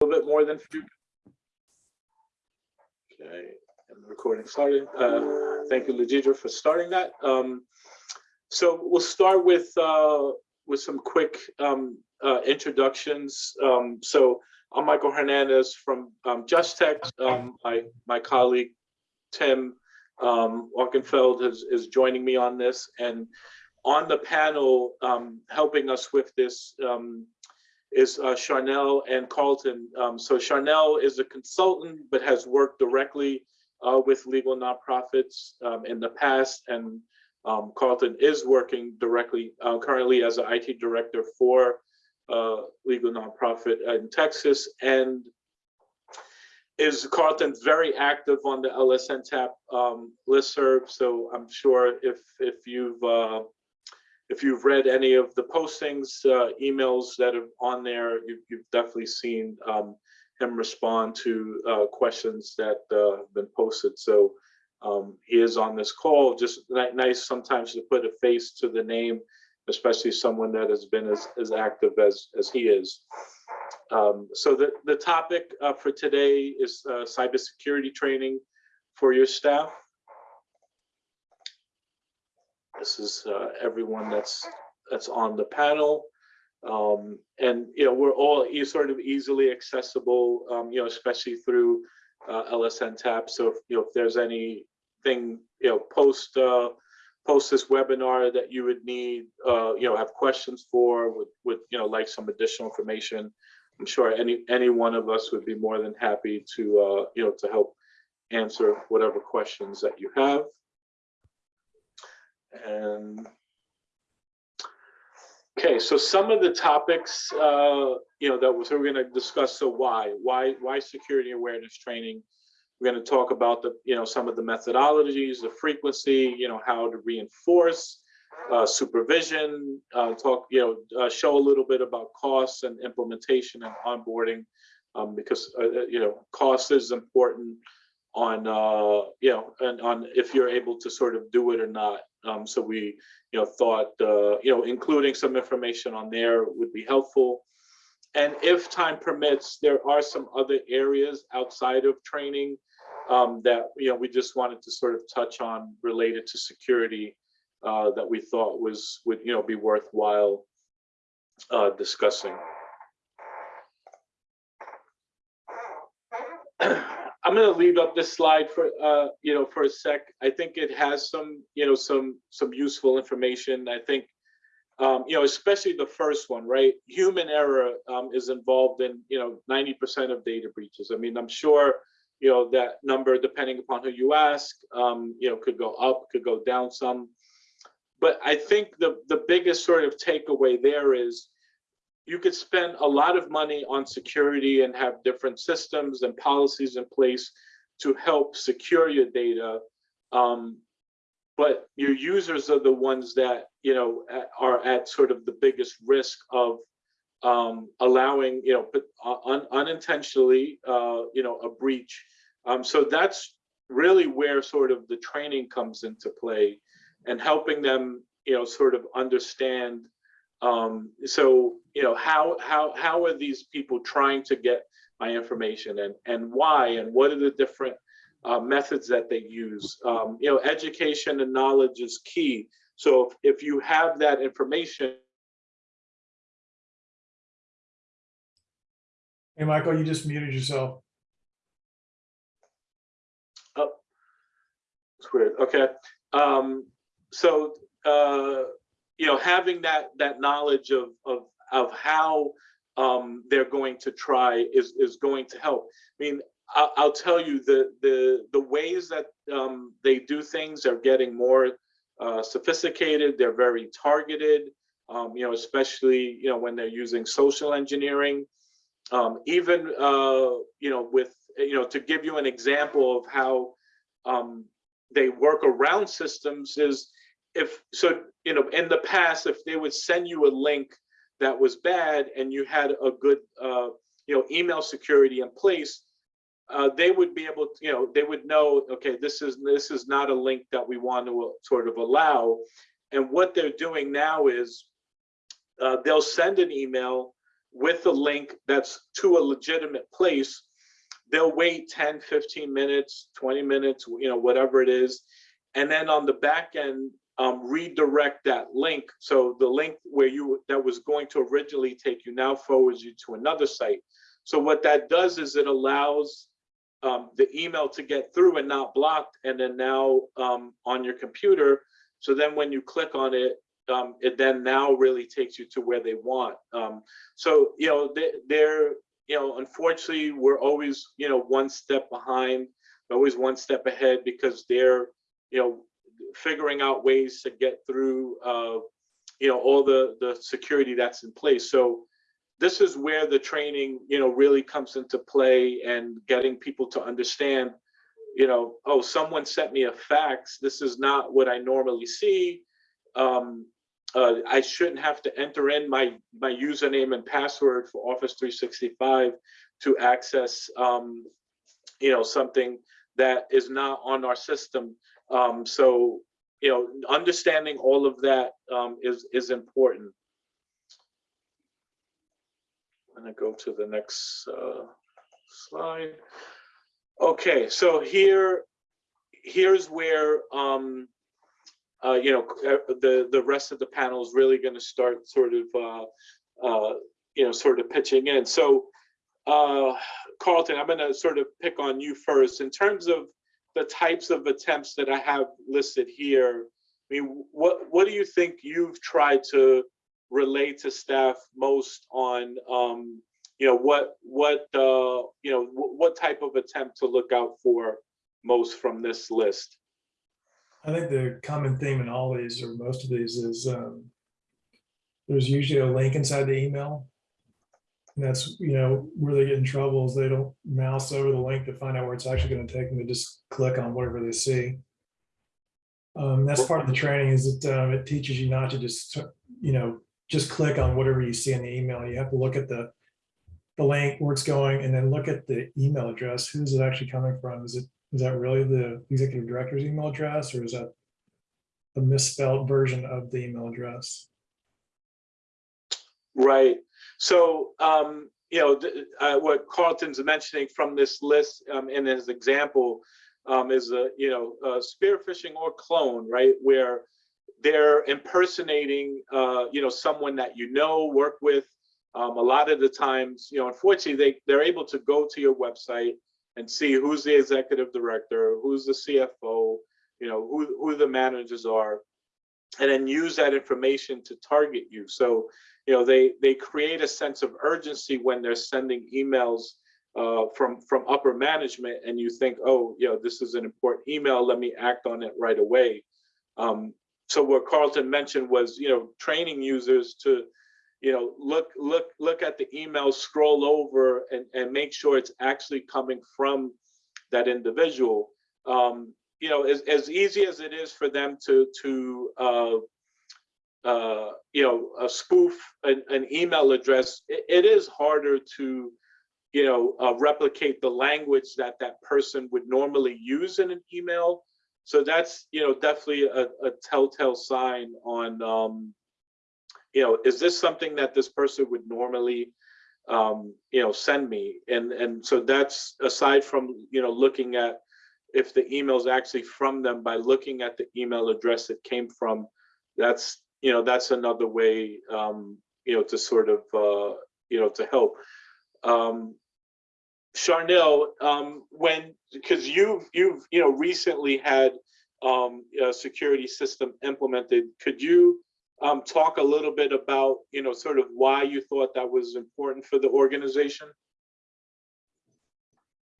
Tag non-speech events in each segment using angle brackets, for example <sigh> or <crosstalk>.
little bit more than. Okay, and the recording started. Uh, thank you, Legidra, for starting that. Um, so we'll start with uh, with some quick um, uh, introductions. Um, so I'm Michael Hernandez from um, Just Tech. Um, my my colleague Tim um, Walkenfeld is, is joining me on this, and on the panel um, helping us with this um, is uh, Charnel and Carlton. Um, so Charnel is a consultant, but has worked directly uh, with legal nonprofits um, in the past. And um, Carlton is working directly uh, currently as an IT director for uh, legal nonprofit in Texas. And is Carlton very active on the LSNTAP um, listserv. So I'm sure if, if you've uh, if you've read any of the postings, uh, emails that are on there, you, have definitely seen um, him respond to uh, questions that uh, have been posted. So um, he is on this call. Just nice sometimes to put a face to the name, especially someone that has been as, as active as, as he is. Um, so the, the topic uh, for today is uh, cybersecurity training for your staff. This is uh, everyone that's that's on the panel. Um, and you know we're all sort of easily accessible, um, you know, especially through uh, LSNTAP. So if you know if there's anything you know post uh, post this webinar that you would need, uh, you know, have questions for, would would you know like some additional information, I'm sure any any one of us would be more than happy to uh, you know to help answer whatever questions that you have. And okay, so some of the topics, uh, you know, that we're going to discuss. So why, why, why security awareness training? We're going to talk about the, you know, some of the methodologies, the frequency, you know, how to reinforce uh, supervision, uh, talk, you know, uh, show a little bit about costs and implementation and onboarding, um, because, uh, uh, you know, cost is important on, uh, you know, and on if you're able to sort of do it or not. Um, so we, you know, thought, uh, you know, including some information on there would be helpful. And if time permits, there are some other areas outside of training um, that, you know, we just wanted to sort of touch on related to security uh, that we thought was, would, you know, be worthwhile uh, discussing. I'm going to leave up this slide for uh, you know for a sec. I think it has some you know some some useful information. I think um, you know especially the first one, right? Human error um, is involved in you know 90% of data breaches. I mean, I'm sure you know that number, depending upon who you ask, um, you know could go up, could go down some. But I think the the biggest sort of takeaway there is you could spend a lot of money on security and have different systems and policies in place to help secure your data. Um, but your users are the ones that you know are at sort of the biggest risk of um, allowing you know uh, un unintentionally uh, you know a breach. Um, so that's really where sort of the training comes into play and helping them you know sort of understand um, so, you know, how, how, how are these people trying to get my information and, and why, and what are the different uh, methods that they use? Um, you know, education and knowledge is key. So if, if you have that information, Hey, Michael, you just muted yourself. Oh, it's weird. Okay. Um, so, uh, you know, having that that knowledge of of of how um, they're going to try is is going to help. I mean, I'll, I'll tell you the the the ways that um, they do things are getting more uh, sophisticated. They're very targeted. Um, you know, especially you know when they're using social engineering. Um, even uh, you know with you know to give you an example of how um, they work around systems is if so you know in the past if they would send you a link that was bad and you had a good uh, you know email security in place uh, they would be able to you know they would know okay this is this is not a link that we want to uh, sort of allow and what they're doing now is uh, they'll send an email with a link that's to a legitimate place, they'll wait 10, 15 minutes, 20 minutes, you know, whatever it is. And then on the back end, um, redirect that link. So the link where you that was going to originally take you now forwards you to another site. So what that does is it allows um, the email to get through and not blocked, and then now um, on your computer. So then when you click on it, um, it then now really takes you to where they want. Um, so you know they, they're you know unfortunately we're always you know one step behind, always one step ahead because they're you know figuring out ways to get through uh, you know all the the security that's in place. So this is where the training you know really comes into play and getting people to understand you know oh someone sent me a fax. This is not what i normally see. Um, uh, i shouldn't have to enter in my my username and password for office 365 to access um, you know something that is not on our system um, so you know understanding all of that um, is is important I'm gonna go to the next uh, slide. Okay, so here, here's where um, uh, you know uh, the the rest of the panel is really going to start sort of uh, uh, you know sort of pitching in. So uh, Carlton, I'm going to sort of pick on you first in terms of the types of attempts that I have listed here. I mean, what what do you think you've tried to relate to staff most on um, you know what what uh, you know what type of attempt to look out for most from this list I think the common theme in all these or most of these is um, there's usually a link inside the email. And that's, you know, where they get in trouble is they don't mouse over the link to find out where it's actually going to take them. They just click on whatever they see. Um, that's part of the training is that um, it teaches you not to just, you know, just click on whatever you see in the email. You have to look at the the link where it's going and then look at the email address. Who's it actually coming from? Is it is that really the executive director's email address or is that a misspelled version of the email address? right so um, you know uh, what carlton's mentioning from this list um, in his example um, is a you know uh, spear phishing or clone right? Where they're impersonating uh, you know someone that you know work with. Um, a lot of the times you know unfortunately they they're able to go to your website and see who's the executive director who's the cfo you know who, who the managers are and then use that information to target you. So you know they they create a sense of urgency when they're sending emails uh, from from upper management and you think oh you know this is an important email let me act on it right away um, so what Carlton mentioned was, you know, training users to, you know, look, look, look at the email, scroll over and, and make sure it's actually coming from that individual. Um, you know, as, as easy as it is for them to, to uh, uh, you know, a spoof an, an, email address, it, it is harder to, you know, uh, replicate the language that that person would normally use in an email. So that's you know definitely a, a telltale sign on um, you know is this something that this person would normally um, you know send me? And and so that's aside from you know looking at if the email is actually from them by looking at the email address it came from that's you know that's another way um, you know to sort of uh, you know to help um, Charnel, um, when because you've you've you know recently had um, a security system implemented, could you um, talk a little bit about you know sort of why you thought that was important for the organization?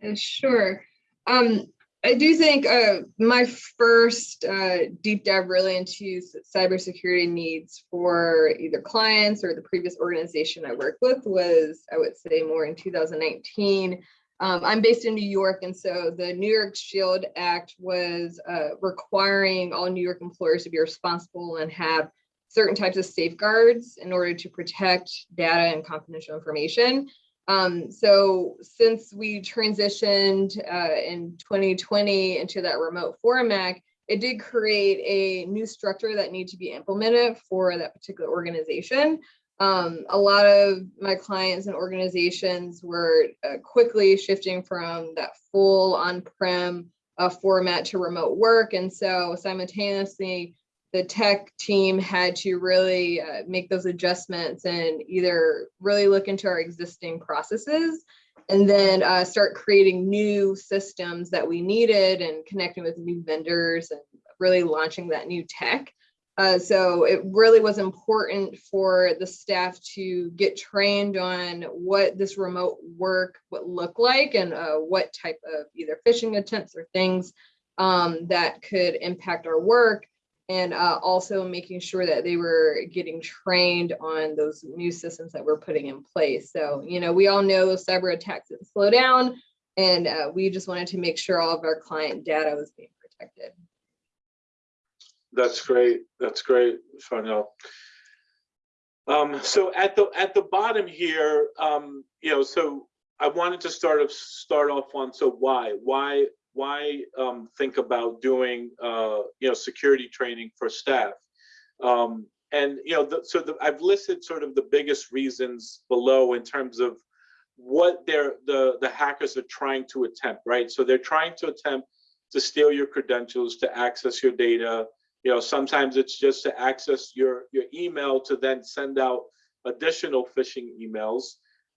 Uh, sure. Um, I do think uh, my first uh, deep dive really into cybersecurity needs for either clients or the previous organization I worked with was, I would say, more in 2019. Um, I'm based in New York, and so the New York Shield Act was uh, requiring all New York employers to be responsible and have certain types of safeguards in order to protect data and confidential information. Um, so since we transitioned uh, in 2020 into that remote format, it did create a new structure that needed to be implemented for that particular organization. Um, a lot of my clients and organizations were uh, quickly shifting from that full on-prem uh, format to remote work. And so simultaneously, the tech team had to really uh, make those adjustments and either really look into our existing processes and then uh, start creating new systems that we needed and connecting with new vendors and really launching that new tech. Uh, so it really was important for the staff to get trained on what this remote work would look like and uh, what type of either phishing attempts or things um, that could impact our work and uh, also making sure that they were getting trained on those new systems that we're putting in place. So, you know, we all know cyber attacks didn't slow down and uh, we just wanted to make sure all of our client data was being protected. That's great. That's great, Farnell. Um, so at the at the bottom here, um, you know, so I wanted to start of start off on so why why why um, think about doing uh, you know security training for staff, um, and you know the, so the, I've listed sort of the biggest reasons below in terms of what they're the the hackers are trying to attempt, right? So they're trying to attempt to steal your credentials, to access your data, you know, sometimes it's just to access your, your email to then send out additional phishing emails.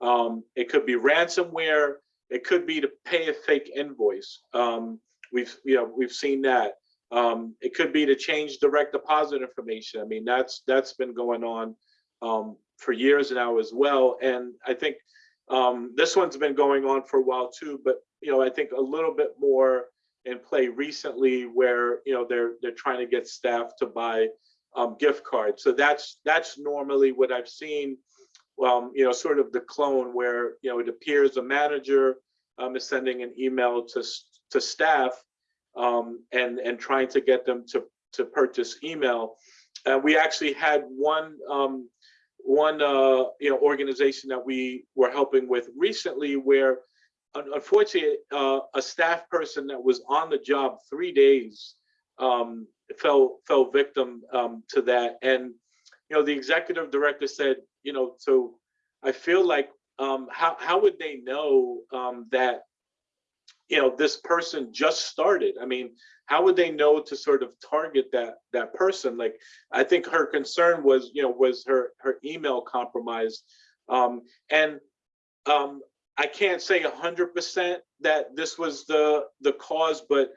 Um, it could be ransomware. It could be to pay a fake invoice. Um, we've, you know, we've seen that. Um, it could be to change direct deposit information. I mean, that's that's been going on um, for years now as well. And I think um, this one's been going on for a while too. But you know, I think a little bit more in play recently where you know they're they're trying to get staff to buy um, gift cards. So that's that's normally what I've seen. Um, you know, sort of the clone where you know it appears a manager um, is sending an email to to staff um, and and trying to get them to to purchase email. Uh, we actually had one um, one uh, you know organization that we were helping with recently where unfortunately, uh, a staff person that was on the job three days um, fell fell victim um, to that. And you know, the executive director said, you know, so I feel like um, how how would they know um, that you know this person just started? I mean, how would they know to sort of target that that person? Like, I think her concern was, you know, was her her email compromised, um, and um, I can't say hundred percent that this was the the cause, but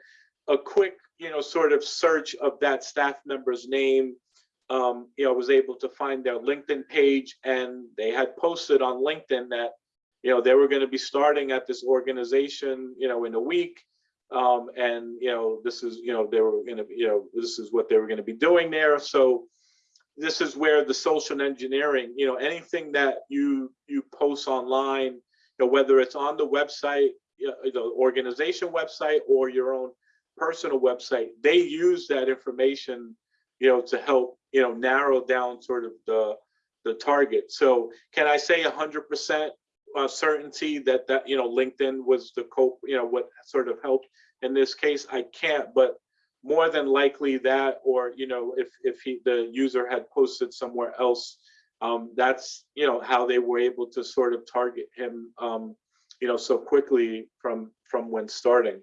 a quick, you know, sort of search of that staff member's name, um, you know, was able to find their LinkedIn page, and they had posted on LinkedIn that, you know, they were going to be starting at this organization, you know, in a week, um, and you know, this is, you know, they were going to, you know, this is what they were going to be doing there. So this is where the social engineering, you know, anything that you you post online you know, whether it's on the website, you know, the organization website or your own personal website, they use that information, you know, to help, you know, narrow down sort of the the target. So can I say 100% uh, certainty that that, you know, LinkedIn was the cope, you know, what sort of helped in this case? I can't, but more than likely that, or, you know, if, if he, the user had posted somewhere else, um, that's you know how they were able to sort of target him um, you know so quickly from from when starting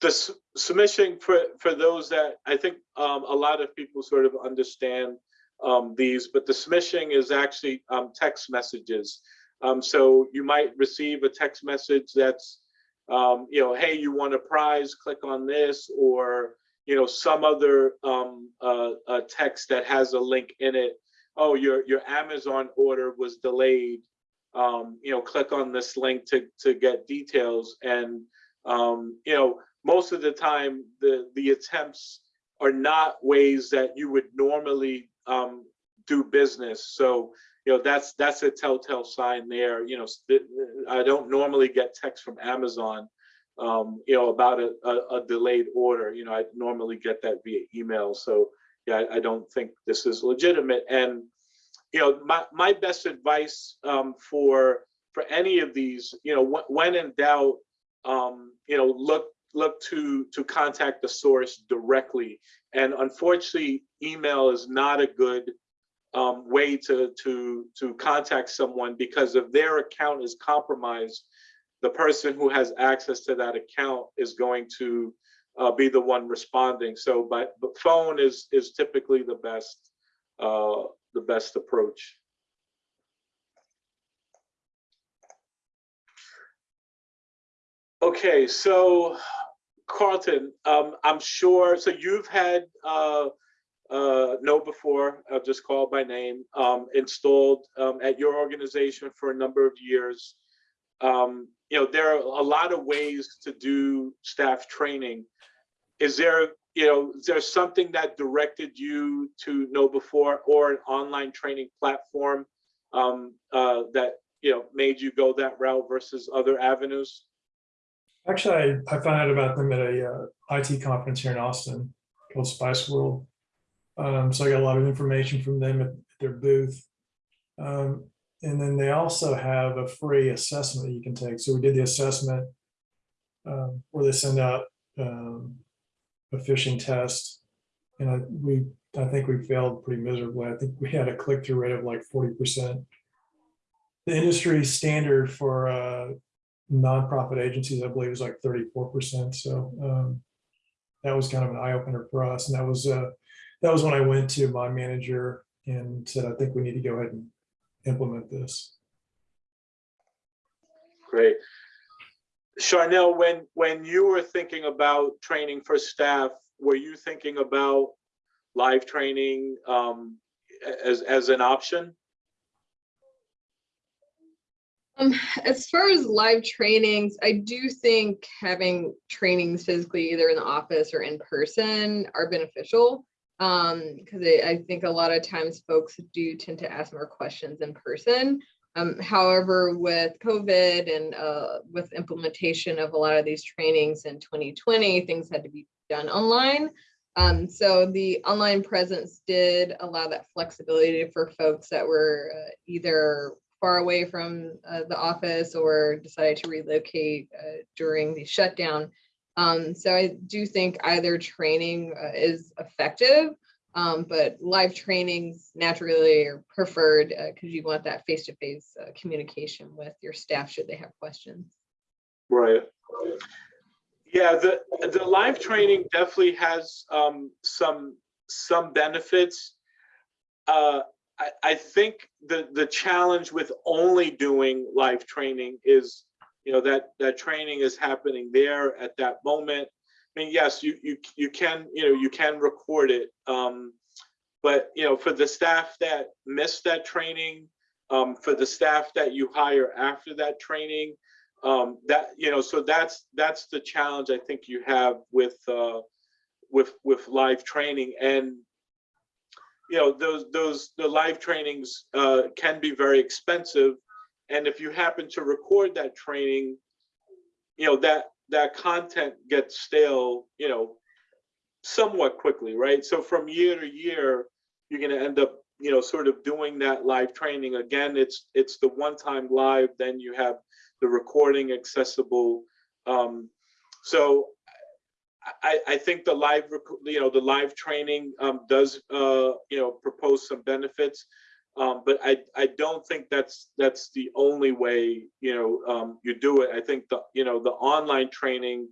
the submission for for those that i think um, a lot of people sort of understand um, these but the smishing is actually um, text messages um, so you might receive a text message that's you know hey you want a prize click on this or you know, some other um, uh, text that has a link in it. Oh, your your Amazon order was delayed. Um, you know, click on this link to to get details. And um, you know, most of the time, the the attempts are not ways that you would normally um, do business. So you know, that's that's a telltale sign there. You know, I don't normally get text from Amazon um, you know, about a, a, a, delayed order. You know, I normally get that via email. So yeah, I, I, don't think this is legitimate. And you know, my my best advice um, for for any of these, you know, when in doubt, um, you know, look look to to contact the source directly. And unfortunately, email is not a good um, way to to to contact someone because if their account is compromised, the person who has access to that account is going to uh, be the one responding. So, but but phone is is typically the best uh, the best approach. Okay, so Carlton, um, I'm sure, so you've had, uh, uh, KnowBe4, I'll just call by name, um, installed, um, at your organization for a number of years. Um, you know, there are a lot of ways to do staff training. Is there, you know, is there something that directed you to KnowBe4 or an online training platform, um, uh, that, you know, made you go that route versus other avenues? Actually, I, I found out about them at a uh, IT conference here in Austin called SpiceWorld. Um, so I got a lot of information from them at their booth. Um, and then they also have a free assessment that you can take. So we did the assessment um, where they send out um, a phishing test. And I, we, I think we failed pretty miserably. I think we had a click-through rate of like 40%. The industry standard for uh, nonprofit agencies, I believe, is like 34%. So um, that was kind of an eye opener for us. And that was uh, that was when I went to my manager and said, I think we need to go ahead and implement this. Great. Charnel, when, when you were thinking about training for staff, were you thinking about live training um, as, as an option? Um, as far as live trainings, I do think having trainings physically either in the office or in person are beneficial. Um, because I, I think a lot of times folks do tend to ask more questions in person. Um, however, with COVID and uh, with implementation of a lot of these trainings in 2020, things had to be done online. Um, so the online presence did allow that flexibility for folks that were uh, either far away from uh, the office or decided to relocate uh, during the shutdown. Um, so I do think either training uh, is effective, um, but live trainings naturally are preferred because you want that face-to-face uh, communication with your staff should they have questions. Right. Yeah, the, the live training definitely has um, some, some benefits. Uh, I, think the, the challenge with only doing live training is, you know, that, that training is happening there at that moment. I mean, yes, you, you, you can, you know, you can record it. Um, but, you know, for the staff that missed that training, um, for the staff that you hire after that training, um, that, you know, so that's, that's the challenge I think you have with, uh, with, with live training. And you know, those, those, the live trainings uh, can be very expensive. And if you happen to record that training, you know, that, that content gets stale, you know, somewhat quickly, right? So from year to year, you're gonna end up, you know, sort of doing that live training. Again, it's, it's the one time live, then you have the recording accessible. Um, so I, I think the live, you know, the live training um, does, uh, you know, propose some benefits. Um, but I, I don't think that's that's the only way, you know, um, you do it. I think the, you know, the online training,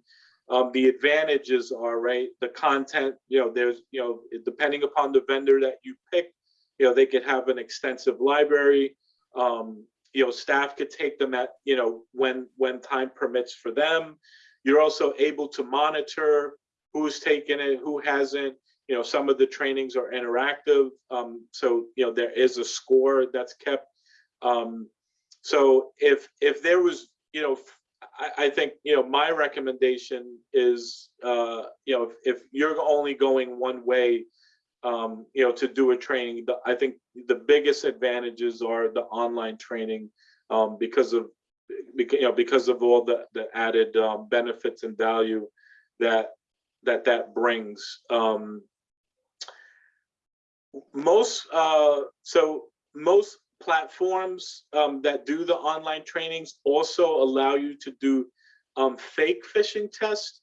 um, the advantages are right. The content, you know, there's, you know, depending upon the vendor that you pick, you know, they could have an extensive library. Um, you know, staff could take them at, you know, when when time permits for them. You're also able to monitor who's taken it, who hasn't. You know, some of the trainings are interactive. Um, so, you know, there is a score that's kept. Um, so if if there was, you know, I, I think, you know, my recommendation is, uh, you know, if, if you're only going one way, um, you know, to do a training, the, I think the biggest advantages are the online training um, because of you know because of all the the added um, benefits and value that that that brings. Um, most uh, so most platforms um, that do the online trainings also allow you to do um, fake phishing tests.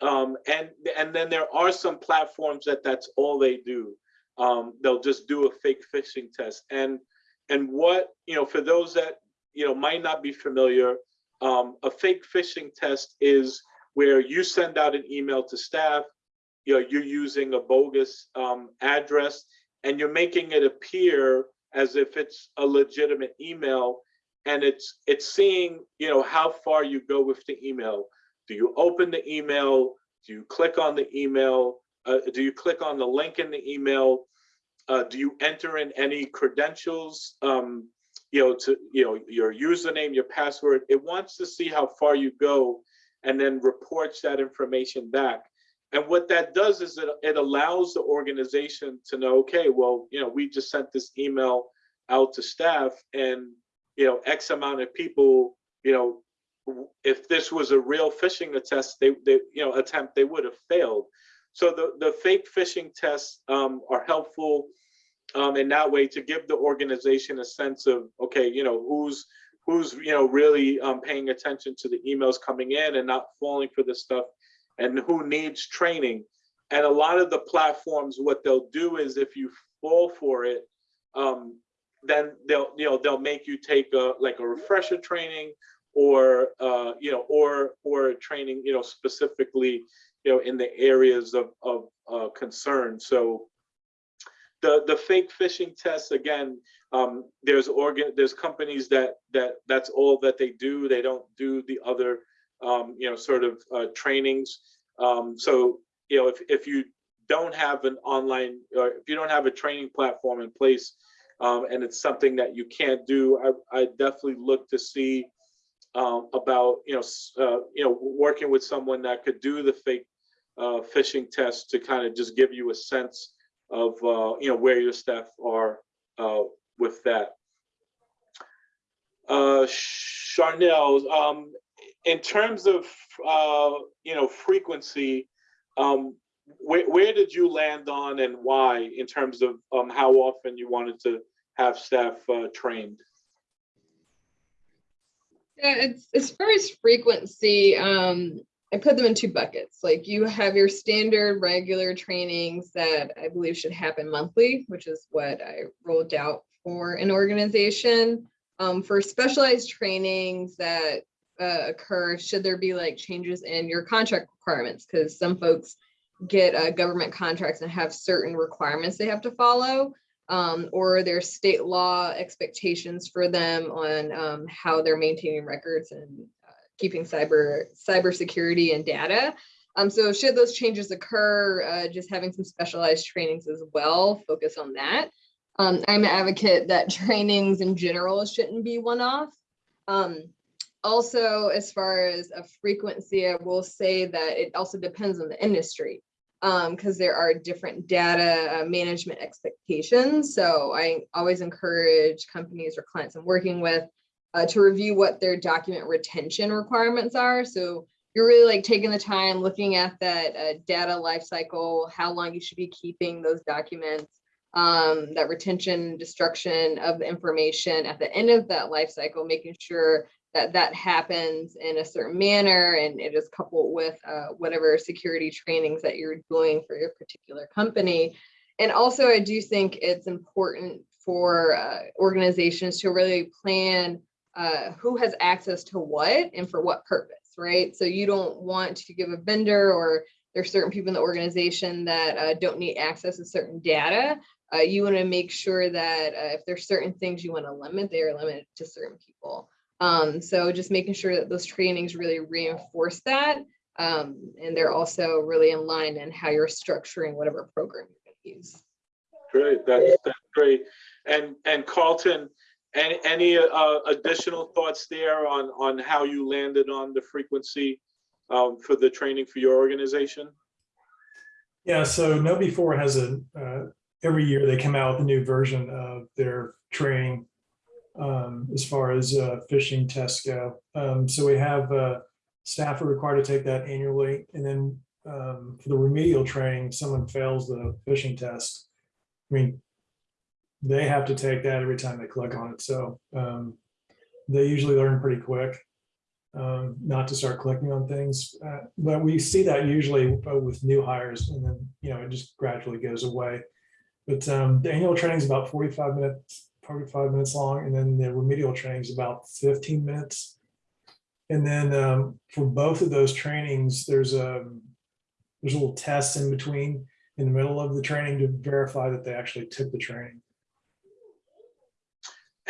Um, and, and then there are some platforms that that's all they do. Um, they'll just do a fake phishing test. And, and what, you know, for those that, you know, might not be familiar, um, a fake phishing test is where you send out an email to staff, you know, you're using a bogus um, address and you're making it appear as if it's a legitimate email and it's it's seeing you know how far you go with the email. Do you open the email? Do you click on the email? Uh, do you click on the link in the email? Uh, do you enter in any credentials? Um, you know to you know your username your password. It wants to see how far you go and then reports that information back. And what that does is it, it allows the organization to know okay well you know we just sent this email out to staff and you know x amount of people you know if this was a real phishing test they, they you know attempt they would have failed. So the the fake phishing tests um, are helpful um, in that way to give the organization a sense of okay you know who's who's you know really um, paying attention to the emails coming in and not falling for this stuff and who needs training. And a lot of the platforms what they'll do is if you fall for it um, then they'll you know they'll make you take a like a refresher training or uh, you know or or training you know specifically you know in the areas of of uh, concern. So the the fake phishing tests again um, there's organ there's companies that that that's all that they do. They don't do the other um, you know sort of uh, trainings. Um, so you know if, if you don't have an online or if you don't have a training platform in place um, and it's something that you can't do, I, I definitely look to see um, about, you know, uh, you know, working with someone that could do the fake uh, phishing test to kind of just give you a sense of, uh, you know, where your staff are uh, with that. Uh, Charnel, um, in terms of, uh, you know, frequency, um, where, where did you land on and why in terms of um, how often you wanted to have staff uh, trained? Yeah, it's as far as frequency, um, I put them in two buckets. Like you have your standard regular trainings that I believe should happen monthly, which is what I rolled out for an organization. Um, for specialized trainings that uh, occur, should there be like changes in your contract requirements? Because some folks get uh, government contracts and have certain requirements they have to follow um, or there's state law expectations for them on um, how they're maintaining records and keeping cyber cybersecurity and data. Um, so should those changes occur, uh, just having some specialized trainings as well, focus on that. Um, I'm an advocate that <laughs> trainings in general shouldn't be one-off. Um, also, as far as a frequency, I will say that it also depends on the industry because there are different data uh, management expectations. So I always encourage companies or clients I'm working with uh, to review what their document retention requirements are. So you're really like taking the time, looking at that uh, data lifecycle, how long you should be keeping those documents, um, that retention, destruction of the information at the end of that lifecycle, making sure that that happens in a certain manner and it is coupled with uh, whatever security trainings that you're doing for your particular company. And also, I do think it's important for uh, organizations to really plan uh, who has access to what and for what purpose, right? So you don't want to give a vendor or there's certain people in the organization that uh, don't need access to certain data. Uh, you want to make sure that uh, if there's certain things you want to limit, they are limited to certain people. Um, so just making sure that those trainings really reinforce that. Um, and they're also really in line in how you're structuring whatever program you're going to use. Great, that's, that's great. And, and Carlton, any, any uh, additional thoughts there on, on how you landed on the frequency um, for the training for your organization? Yeah, so KnowBe4 has a, uh, every year they come out with a new version of their training um, as far as uh, phishing tests go. Um, so we have uh, staff are required to take that annually. And then um, for the remedial training, if someone fails the phishing test. I mean, they have to take that every time they click on it. So um, they usually learn pretty quick. um, not to start clicking on things. Uh, But we see that usually uh, with new hires and then, you know, it just gradually goes away. But um, the annual training is about forty-five minutes, forty-five minutes long, and then the remedial training is about fifteen minutes. And then um, for both of those trainings, there's a, there's a little test in between, in the middle of the training to verify that they actually took the training.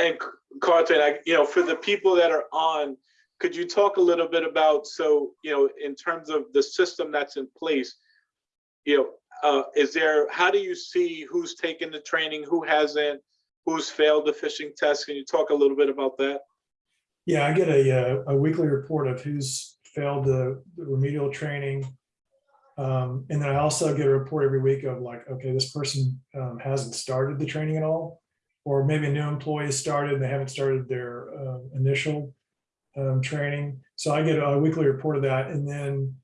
And Carlton, I, you know, for the people that are on, could you talk a little bit about, so, you know, in terms of the system that's in place, you know, uh, is there, how do you see who's taken the training, who hasn't, who's failed the phishing test? Can you talk a little bit about that? Yeah, I get a, uh, a weekly report of who's failed the the remedial training. Um, and then I also get a report every week of like, okay, this person um, hasn't started the training at all. Or maybe a new employee started, and they haven't started their uh, initial um, training. So I get a weekly report of that and then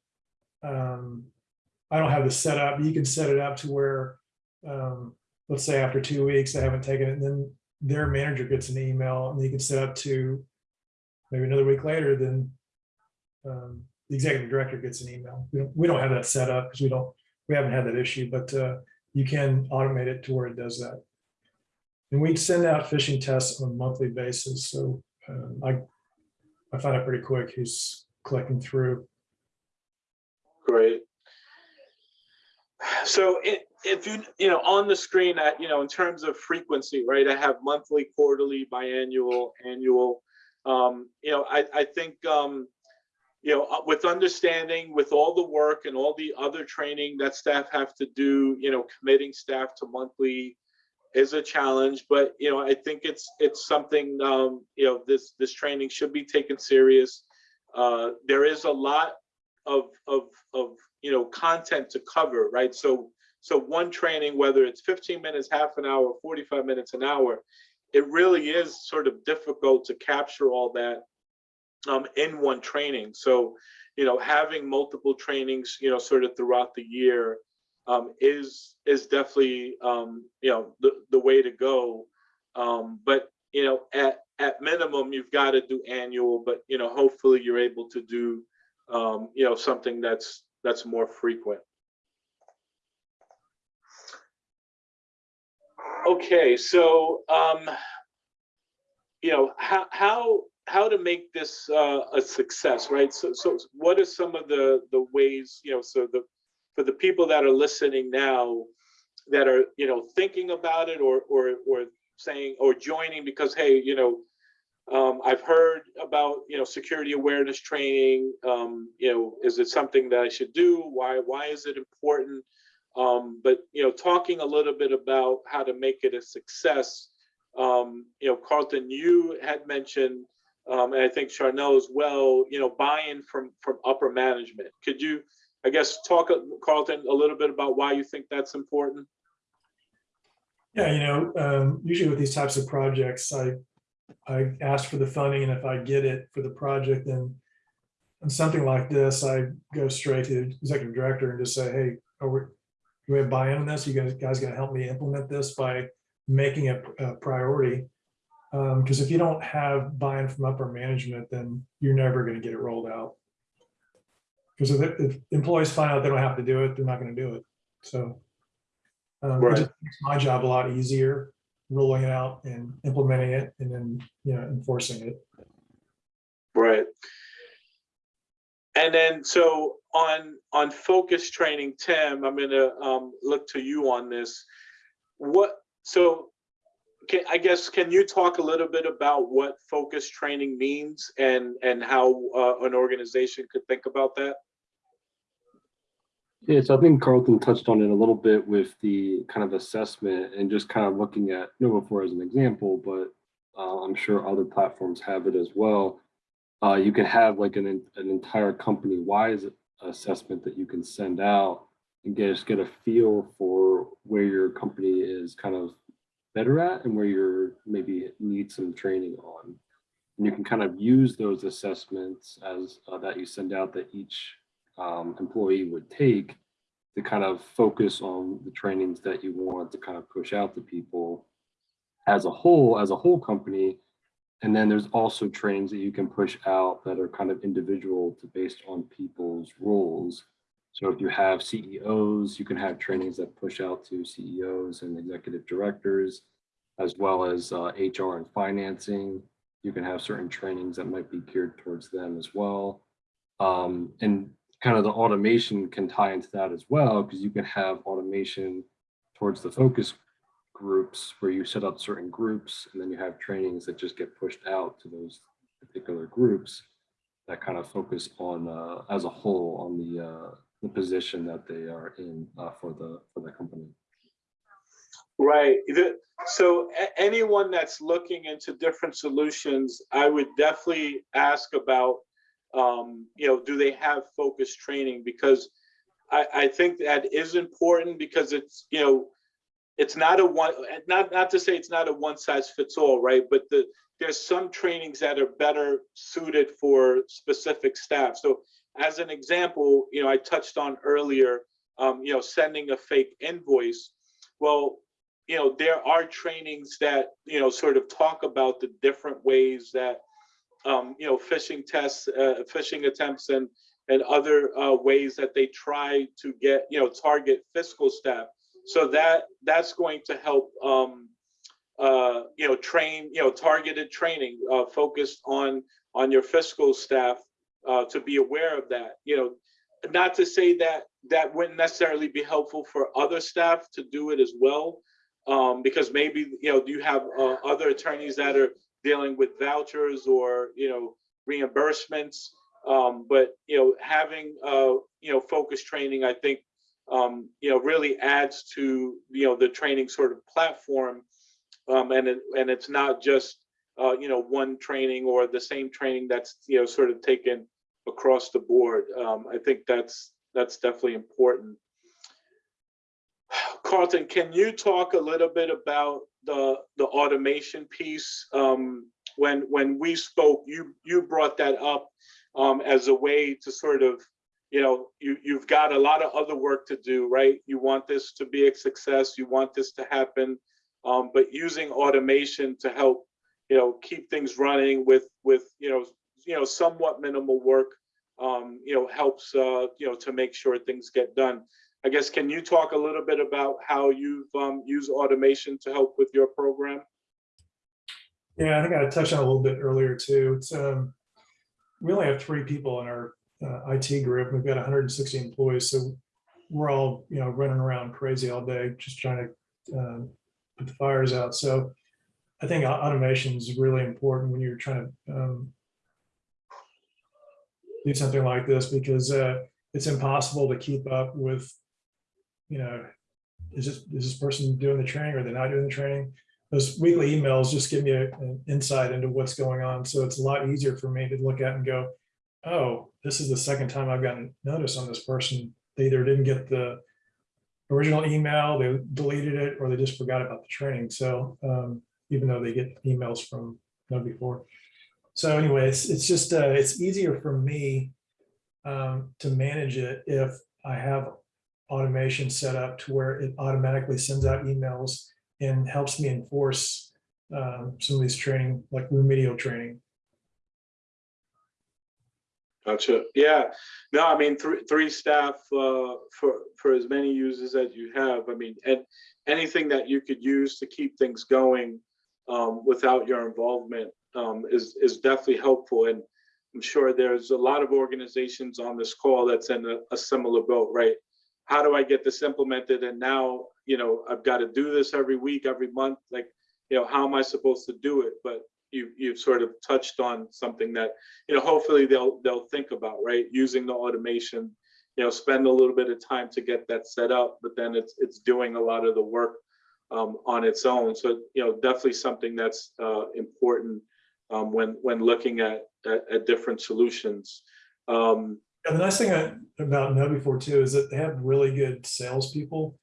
um, I don't have the set up. You can set it up to where, um, let's say after two weeks, they haven't taken it, and then their manager gets an email and you can set up to maybe another week later, then um, the executive director gets an email. We don't, we don't have that set up because we don't, we haven't had that issue, but uh, you can automate it to where it does that. And we'd send out phishing tests on a monthly basis, so um, I, I find it pretty quick who's clicking through. Great. So if you, you know, on the screen at, you know, in terms of frequency, right, I have monthly, quarterly, biannual, annual. Um, you know, I, I think, um, you know, uh, with understanding, with all the work and all the other training that staff have to do, you know, committing staff to monthly is a challenge, but, you know, I think it's, it's something, um, you know, this, this training should be taken serious. Uh, there is a lot of, of, of, you know, content to cover, right? So, so one training, whether it's 15 minutes, half an hour, 45 minutes, an hour, it really is sort of difficult to capture all that um, in one training. So, you know, having multiple trainings, you know, sort of throughout the year um, is is definitely, um, you know, the, the way to go. Um, but, you know, at, at minimum, you've got to do annual, but, you know, hopefully you're able to do, um, you know, something that's that's more frequent. Okay, so um, you know how how how to make this uh, a success, right? So so what are some of the the ways you know so the for the people that are listening now that are you know thinking about it or or or saying or joining because hey you know um, I've heard about you know security awareness training. Um, you know, is it something that I should do? Why why is it important? Um, but you know, talking a little bit about how to make it a success. Um, you know, Carlton, you had mentioned, um, and I think Charnel as well. You know, buy-in from from upper management. Could you, I guess, talk Carlton a little bit about why you think that's important? Yeah, you know, um, usually with these types of projects, I, I ask for the funding and if I get it for the project, then on something like this, I go straight to the executive director and just say, hey, are we, do we have buy-in on this? Are You guys, guys gonna help me implement this by making it a priority? Um, because if you don't have buy-in from upper management, then you're never gonna get it rolled out. Because if, if employees find out they don't have to do it, they're not gonna do it. So um, it just makes my job a lot easier, rolling it out and implementing it and then, you know, enforcing it. Right. And then, so on, on focus training, Tim, I'm gonna, um, look to you on this. What, so, can, I guess, can you talk a little bit about what focus training means and, and how, uh, an organization could think about that? Yeah, so I think Carlton touched on it a little bit with the kind of assessment and just kind of looking at KnowBe4 as an example, but uh, I'm sure other platforms have it as well. Uh, you can have like an, an entire company-wide assessment that you can send out and get, just get a feel for where your company is kind of better at and where you're maybe need some training on. And you can kind of use those assessments as uh, that you send out that each um, employee would take to kind of focus on the trainings that you want to kind of push out to people as a whole, as a whole company, and then there's also trainings that you can push out that are kind of individual to based on people's roles. So if you have CEOs, you can have trainings that push out to CEOs and executive directors, as well as uh, HR and financing. You can have certain trainings that might be geared towards them as well. Um, and kind of the automation can tie into that as well, because you can have automation towards the focus groups where you set up certain groups and then you have trainings that just get pushed out to those particular groups that kind of focus on uh, as a whole on the uh, the position that they are in uh, for the for the company. Right. So anyone that's looking into different solutions, I would definitely ask about, um, you know, do they have focused training? Because I, I think that is important because it's, you know, it's not a one, not, not to say it's not a one size fits all, right? But the, there's some trainings that are better suited for specific staff. So as an example, you know, I touched on earlier, um, you know, sending a fake invoice. Well, you know, there are trainings that, you know, sort of talk about the different ways that, um, you know, phishing tests, uh, phishing attempts and, and other, uh, ways that they try to get, you know, target fiscal staff. So that, that's going to help, um, uh, you know, train, you know, targeted training, uh, focused on, on your fiscal staff, uh, to be aware of that, you know, not to say that that wouldn't necessarily be helpful for other staff to do it as well. Um, because maybe, you know, you have uh, other attorneys that are dealing with vouchers or, you know, reimbursements. Um, but, you know, having, uh, you know, focus training, I think, um, you know, really adds to, you know, the training sort of platform. Um, and it, and it's not just, uh, you know, one training or the same training that's, you know, sort of taken across the board. Um, I think that's, that's definitely important. <sighs> Carlton, can you talk a little bit about the, the automation piece? Um, when, when we spoke, you, you brought that up um, as a way to sort of, you know, you, you've got a lot of other work to do, right? You want this to be a success, you want this to happen, um, but using automation to help, you know, keep things running with, with, you know, you know, somewhat minimal work, um, you know, helps, uh, you know, to make sure things get done. I guess, can you talk a little bit about how you've um, used automation to help with your program? Yeah, I think I touched on a little bit earlier too. It's, um, we only have three people in our uh, IT group. We've got hundred and sixty employees, so we're all, you know, running around crazy all day, just trying to um, put the fires out. So I think automation is really important when you're trying to um, do something like this because uh, it's impossible to keep up with, you know, is this, is this person doing the training or they're not doing the training? Those weekly emails just give me a- an insight into what's going on. So it's a lot easier for me to look at and go, oh, this is the second time I've gotten notice on this person. They either didn't get the original email, they deleted it, or they just forgot about the training. So um, even though they get emails from KnowBe4. So anyway, it's, it's just, uh, it's easier for me um, to manage it if I have automation set up to where it automatically sends out emails and helps me enforce um, some of these training, like remedial training. Gotcha. Yeah. No, I mean, three, three staff uh, for, for as many users as you have. I mean, and anything that you could use to keep things going um, without your involvement um, is, is definitely helpful. And I'm sure there's a lot of organizations on this call that's in a, a similar boat, right? How do I get this implemented? And now, you know, I've got to do this every week, every month. Like, you know, how am I supposed to do it? But you, you've sort of touched on something that, you know, hopefully they'll, they'll think about, right? Using the automation, you know, spend a little bit of time to get that set up, but then it's, it's doing a lot of the work um, on its own. So, you know, definitely something that's uh, important um, when, when looking at, at, at different solutions. Um, And the nice thing about KnowBe4 too is that they have really good salespeople.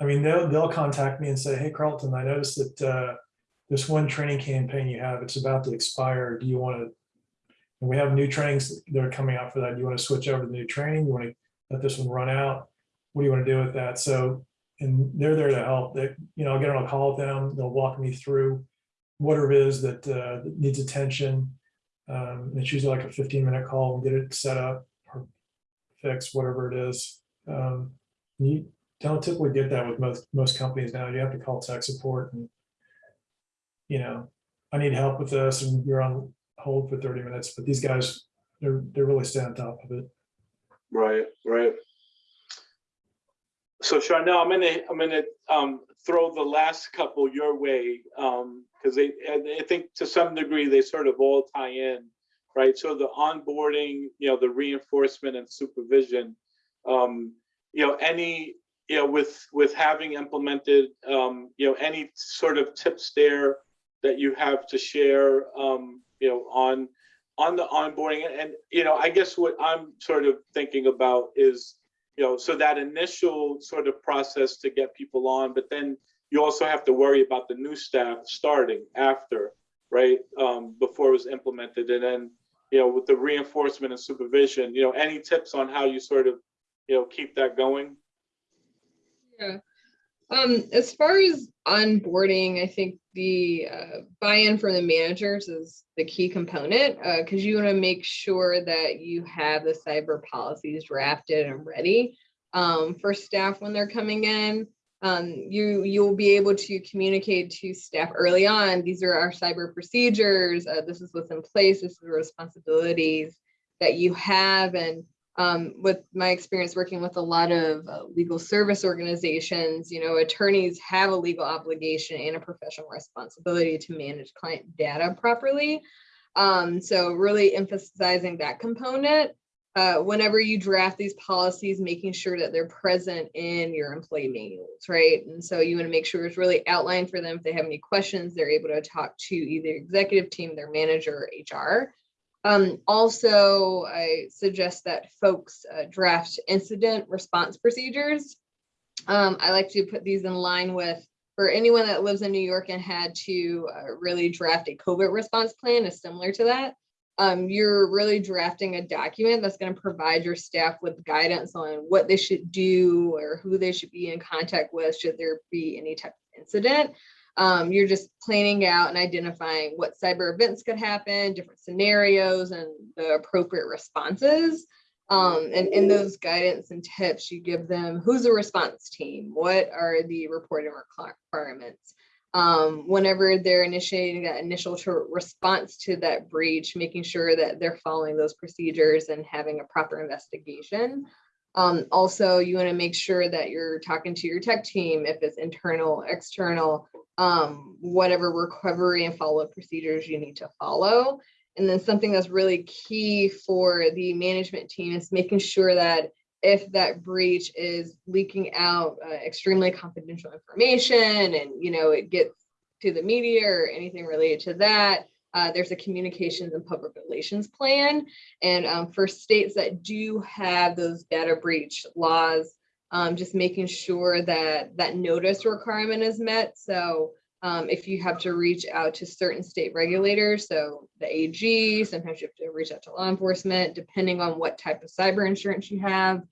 I mean, they'll, they'll contact me and say, hey Carlton, I noticed that uh, this one training campaign you have, it's about to expire. Do you want to? And we have new trainings that are coming out for that. Do you want to switch over to the new training? You want to let this one run out? What do you want to do with that? So, and they're there to help. They, you know, I'll get on a call with them. They'll walk me through whatever it is that uh, that needs attention. Um, It's usually like a fifteen minute call and get it set up fixed, whatever it is. Um, You don't typically get that with most, most companies now. You have to call tech support and you know, I need help with this and you're on hold for thirty minutes, but these guys, they're, they're really staying on top of it. Right, right. So Charnel, I'm gonna, I'm gonna um throw the last couple your way, um, because they, I think to some degree, they sort of all tie in. Right, so the onboarding, you know, the reinforcement and supervision. Um, you know, any, you know, with with having implemented, um, you know, any sort of tips there that you have to share, um, you know, on on the onboarding and, you know, I guess what I'm sort of thinking about is, you know, so that initial sort of process to get people on, but then you also have to worry about the new staff starting after, right? Um, before it was implemented and then, you know, with the reinforcement and supervision, you know, any tips on how you sort of, you know, keep that going? Yeah. Um, as far as onboarding, I think the uh, buy-in from the managers is the key component uh, because you want to make sure that you have the cyber policies drafted and ready um, for staff when they're coming in. Um, you you'll be able to communicate to staff early on. These are our cyber procedures. Uh, this is what's in place. This is the responsibilities that you have and um, with my experience working with a lot of uh, legal service organizations, you know, attorneys have a legal obligation and a professional responsibility to manage client data properly. Um, so really emphasizing that component. Uh, whenever you draft these policies, making sure that they're present in your employee manuals, right? And so you want to make sure it's really outlined for them. If they have any questions, they're able to talk to either executive team, their manager, or HR. Um, also, I suggest that folks uh, draft incident response procedures. Um, I like to put these in line with, for anyone that lives in New York and had to uh, really draft a COVID response plan is similar to that. Um, you're really drafting a document that's going to provide your staff with guidance on what they should do or who they should be in contact with should there be any type of incident. Um, you're just planning out and identifying what cyber events could happen, different scenarios and the appropriate responses. Um, and in those guidance and tips, you give them who's the response team, what are the reporting requirements. Um, whenever they're initiating that initial response to that breach, making sure that they're following those procedures and having a proper investigation. Um, also, you want to make sure that you're talking to your tech team, if it's internal, external, um, whatever recovery and follow-up procedures you need to follow. And then something that's really key for the management team is making sure that if that breach is leaking out uh, extremely confidential information and you know it gets to the media or anything related to that, uh, there's a communications and public relations plan. And um, for states that do have those data breach laws, um, just making sure that that notice requirement is met. So um, if you have to reach out to certain state regulators, so the AG, sometimes you have to reach out to law enforcement, depending on what type of cyber insurance you have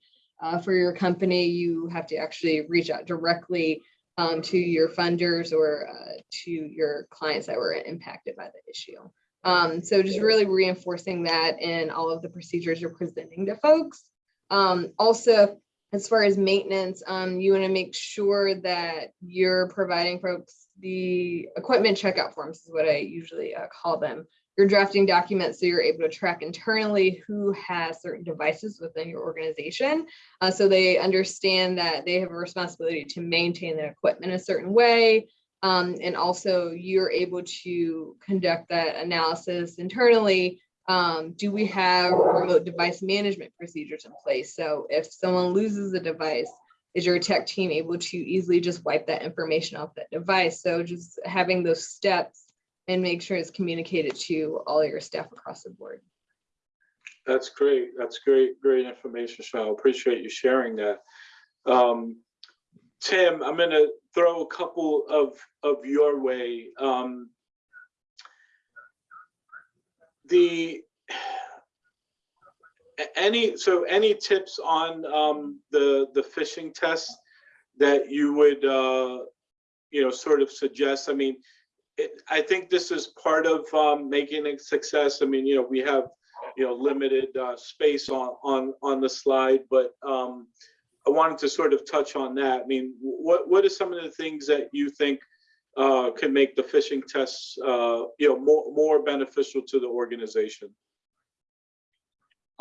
uh, for your company, you have to actually reach out directly um, to your funders or uh, to your clients that were impacted by the issue. Um, so just really reinforcing that in all of the procedures you're presenting to folks. Um, also, as far as maintenance, um, you want to make sure that you're providing folks the equipment checkout forms is what I usually uh, call them. You're drafting documents so you're able to track internally who has certain devices within your organization. Uh, so they understand that they have a responsibility to maintain their equipment a certain way. Um, and also you're able to conduct that analysis internally um, do we have remote device management procedures in place? So if someone loses a device, is your tech team able to easily just wipe that information off that device? So just having those steps and make sure it's communicated to all your staff across the board. That's great. That's great, great information, Cheryl. Appreciate you sharing that. Um, Tim, I'm gonna throw a couple of, of your way. Um, the any so any tips on um the the phishing tests that you would uh you know sort of suggest i mean it, I think this is part of, um, making a success. I mean, you know, we have, you know, limited, uh, space on, on, on the slide, but, um, I wanted to sort of touch on that. I mean, what, what are some of the things that you think, uh, can make the phishing tests, uh, you know, more, more beneficial to the organization?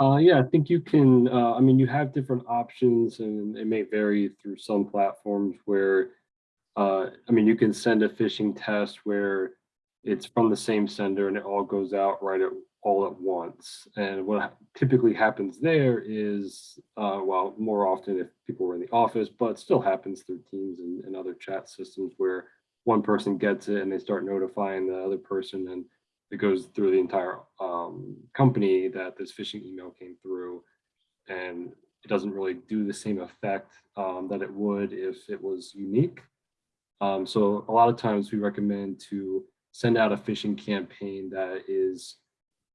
Uh, yeah, I think you can, uh, I mean, you have different options and it may vary through some platforms where, uh, I mean, you can send a phishing test where it's from the same sender and it all goes out right at, all at once. And what typically happens there is, uh, well, more often if people were in the office, but still happens through Teams and, and other chat systems where one person gets it and they start notifying the other person and it goes through the entire um, company that this phishing email came through. And it doesn't really do the same effect um, that it would if it was unique. Um, so a lot of times we recommend to send out a phishing campaign that is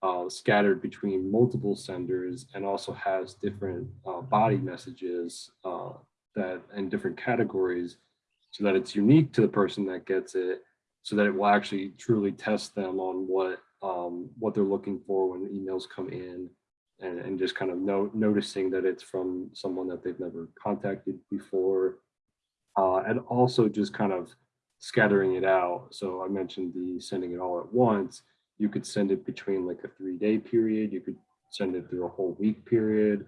uh, scattered between multiple senders and also has different uh, body messages uh, that and different categories so that it's unique to the person that gets it so that it will actually truly test them on what um, what they're looking for when emails come in and, and just kind of no, noticing that it's from someone that they've never contacted before uh, and also just kind of scattering it out. So I mentioned the sending it all at once. You could send it between like a three day period. You could send it through a whole week period.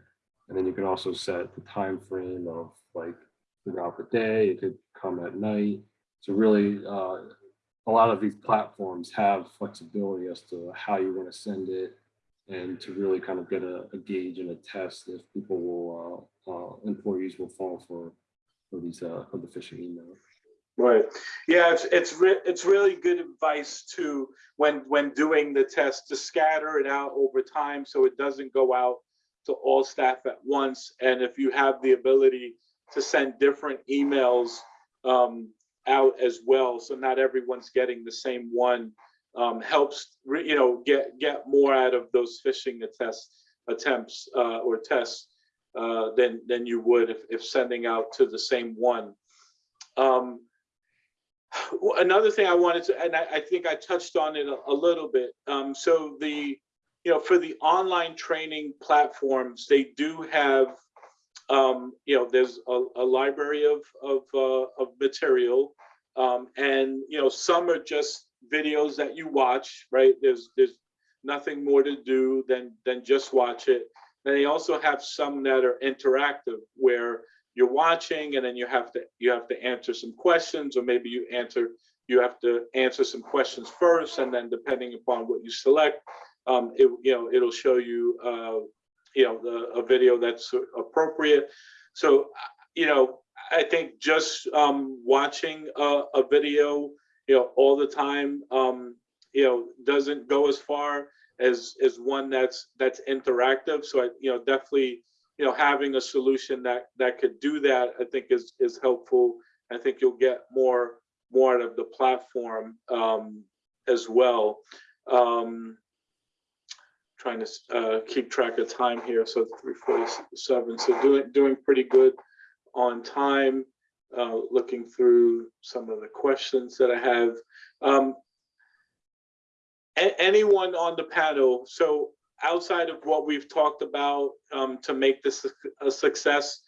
And then you can also set the time frame of like throughout the day. It could come at night. So really, uh, a lot of these platforms have flexibility as to how you want to send it and to really kind of get a, a gauge and a test if people will, uh, uh, employees will fall for, for these, uh, for the phishing email. Right. Yeah, it's, it's, re- it's really good advice to, when, when doing the test, to scatter it out over time so it doesn't go out to all staff at once. And if you have the ability to send different emails um, out as well, so not everyone's getting the same one, um, helps, you know, get, get more out of those phishing attempts, attempts uh, or tests uh, than, than you would if, if sending out to the same one. Um, Another thing I wanted to, and I, I think I touched on it a, a little bit. Um, so the, you know, for the online training platforms, they do have, um, you know, there's a, a library of, of, uh, of material. Um, and, you know, some are just videos that you watch, right? There's, there's nothing more to do than, than just watch it. And they also have some that are interactive where you're watching and then you have to you have to answer some questions or maybe you answer you have to answer some questions first and then depending upon what you select um it you know it'll show you uh you know the a video that's appropriate so you know i think just um watching a, a video you know all the time um you know doesn't go as far as as one that's that's interactive so i you know definitely you know, having a solution that that could do that, I think is is helpful. I think you'll get more more out of the platform um, as well. Um, trying to uh, keep track of time here, so 347. So doing doing pretty good on time. Uh, looking through some of the questions that I have. Um, anyone on the panel? So outside of what we've talked about um, to make this a- success,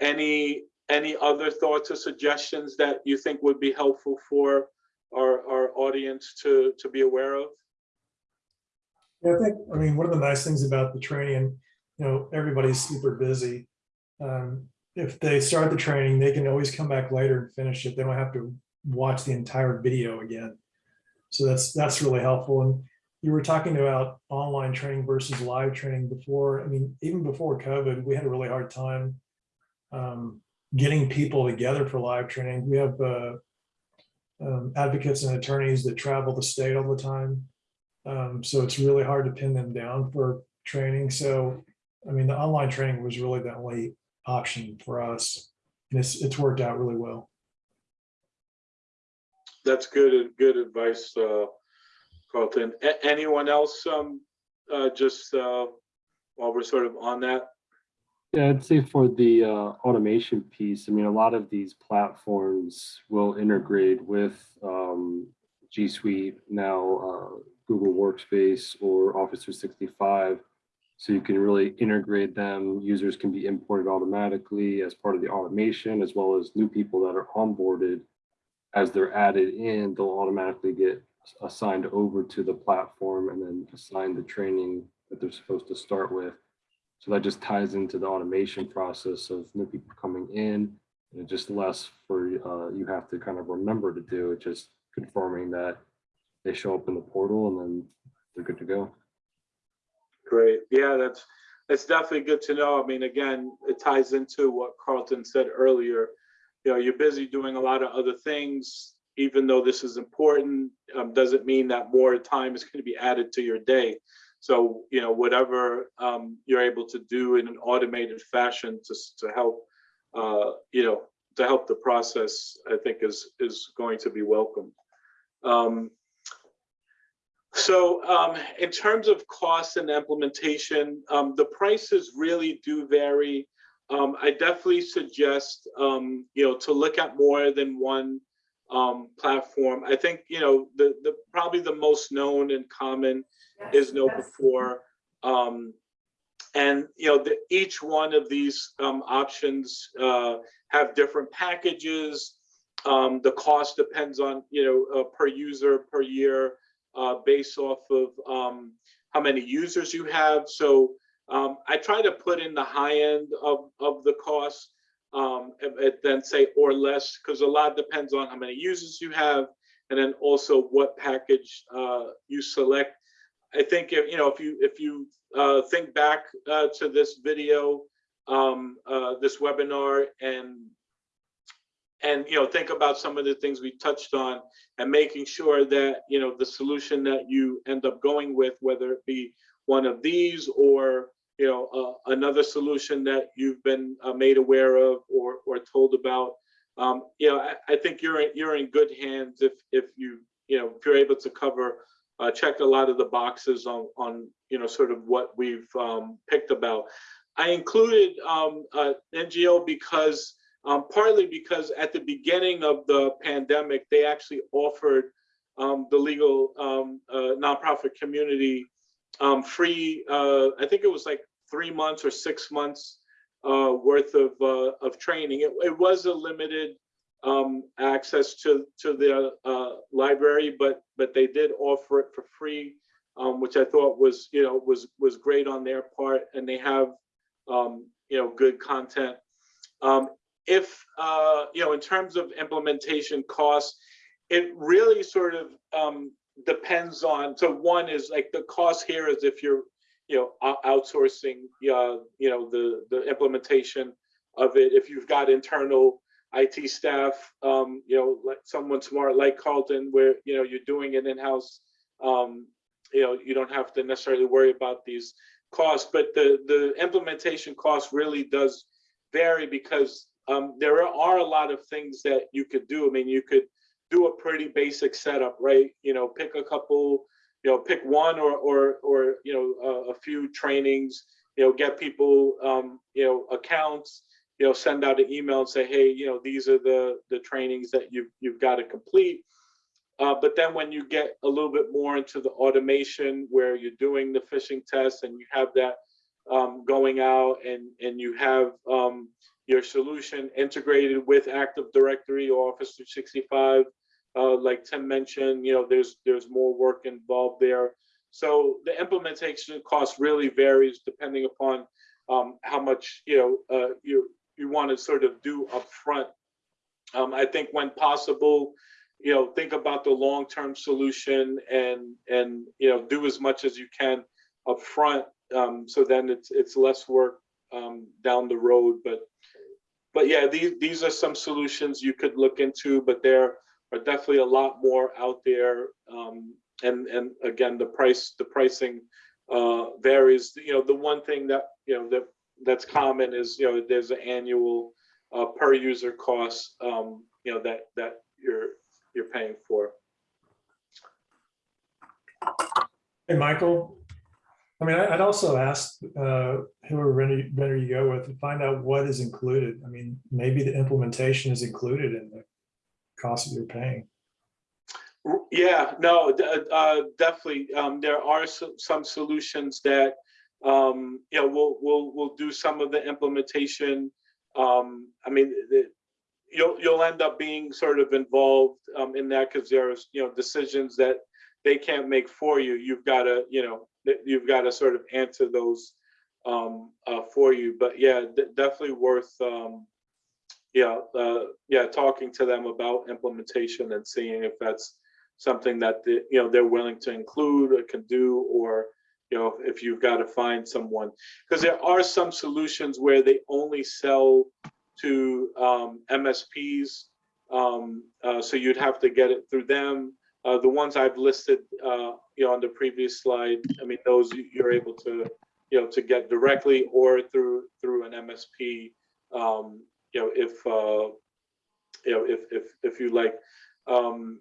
any any other thoughts or suggestions that you think would be helpful for our, our audience to to be aware of? Yeah, I think, I mean, one of the nice things about the training, you know, everybody's super busy. Um, If they start the training, they can always come back later and finish it. They don't have to watch the entire video again. So that's, that's really helpful. And you were talking about online training versus live training before. I mean, even before COVID, we had a really hard time um, getting people together for live training. We have uh, um, advocates and attorneys that travel the state all the time. Um, so it's really hard to pin them down for training. So, I mean, the online training was really the only option for us. And it's, it's worked out really well. That's good, good advice, uh, Carlton. A- anyone else, um, uh, just, uh, while we're sort of on that? Yeah, I'd say for the uh, automation piece, I mean, a lot of these platforms will integrate with um, G Suite, now uh, Google Workspace or Office 365. So you can really integrate them. Users can be imported automatically as part of the automation, as well as new people that are onboarded. As they're added in, they'll automatically get assigned over to the platform and then assigned the training that they're supposed to start with. So that just ties into the automation process of new people coming in. And just less for uh, you have to kind of remember to do it, just confirming that they show up in the portal and then they're good to go. Great. Yeah, that's, that's definitely good to know. I mean, again, it ties into what Carlton said earlier. You know, you're busy doing a lot of other things, even though this is important, um, doesn't mean that more time is going to be added to your day. So, you know, whatever um, you're able to do in an automated fashion to, to help, uh, you know, to help the process, I think is, is going to be welcome. Um, so um, in terms of costs and implementation, um, the prices really do vary. Um, I definitely suggest, um, you know, to look at more than one um, platform. I think, you know, the, the probably the most known and common is KnowBe4. Um, and, you know, the, each one of these um, options uh, have different packages. Um, the cost depends on, you know, uh, per user, per year, uh, based off of um, how many users you have. So um, I try to put in the high end of, of the cost um, then say or less, because a lot depends on how many users you have, and then also what package uh, you select. I think if you know if you if you uh, think back uh, to this video, um, uh, this webinar, and and you know think about some of the things we touched on, and making sure that you know the solution that you end up going with, whether it be one of these or you know uh, another solution that you've been uh, made aware of or or told about. Um, you know, I, I think you're in, you're in good hands if if you you know if you're able to cover uh, check a lot of the boxes on on you know sort of what we've um, picked about. I included um, NGO because um, partly because at the beginning of the pandemic they actually offered um, the legal um, uh, nonprofit community um, free. Uh, I think it was like three months or six months uh, worth of uh, of training. It, it was a limited um, access to to the uh, library, but but they did offer it for free, um, which I thought was you know was was great on their part, and they have you know good content. Um, if uh, you know in terms of implementation costs, it really sort of um, depends on. So one is like the cost here is if you're you know outsourcing uh, you know the the implementation of it. If you've got internal IT staff, um, you know, like someone smart like Carlton, where you know you're doing it in house. Um, you know, you don't have to necessarily worry about these costs, but the the implementation cost really does vary because um, there are a lot of things that you could do. I mean, you could do a pretty basic setup, right? You know, pick a couple, you know, pick one or or or you know a, a few trainings. You know, get people um, you know accounts you know, send out an email and say, hey, you know, these are the the trainings that you've you've got to complete. Uh, but then when you get a little bit more into the automation where you're doing the phishing tests and you have that um, going out and and you have um, your solution integrated with Active Directory or Office 365, uh, like Tim mentioned, you know, there's there's more work involved there. So the implementation cost really varies depending upon um, how much you know uh, you you want to sort of do upfront. Um, I think when possible, you know, think about the long-term solution and and you know do as much as you can upfront. Um, so then it's it's less work um, down the road. But but yeah, these these are some solutions you could look into, but there are definitely a lot more out there. Um, and and again, the price the pricing uh, varies. You know, the one thing that you know that that's common is you know there's an annual uh, per user cost um, you know that that you're you're paying for. Hey, Michael. I mean, I'd also ask uh, whoever vendor you go with to find out what is included. I mean, maybe the implementation is included in the cost that you're paying. Yeah, no, uh, definitely. Um, there are some, solutions that, um, you know, we'll, we'll, we'll do some of the implementation. Um, I mean, the, you'll, you'll end up being sort of involved, um, in that because there's, you know, decisions that they can't make for you. You've got to, you know, you've got to sort of answer those, um, uh, for you. But yeah, de- definitely worth, um, yeah, uh, yeah, talking to them about implementation and seeing if that's something that the, you know they're willing to include or can do, or you know if you've got to find someone because there are some solutions where they only sell to um, MSPs, um, uh, so you'd have to get it through them. Uh, the ones I've listed, uh, you know, on the previous slide, I mean, those you- you're able to, you know, to get directly or through through an MSP. Um, you know, if uh, you know, if if if you like. Um,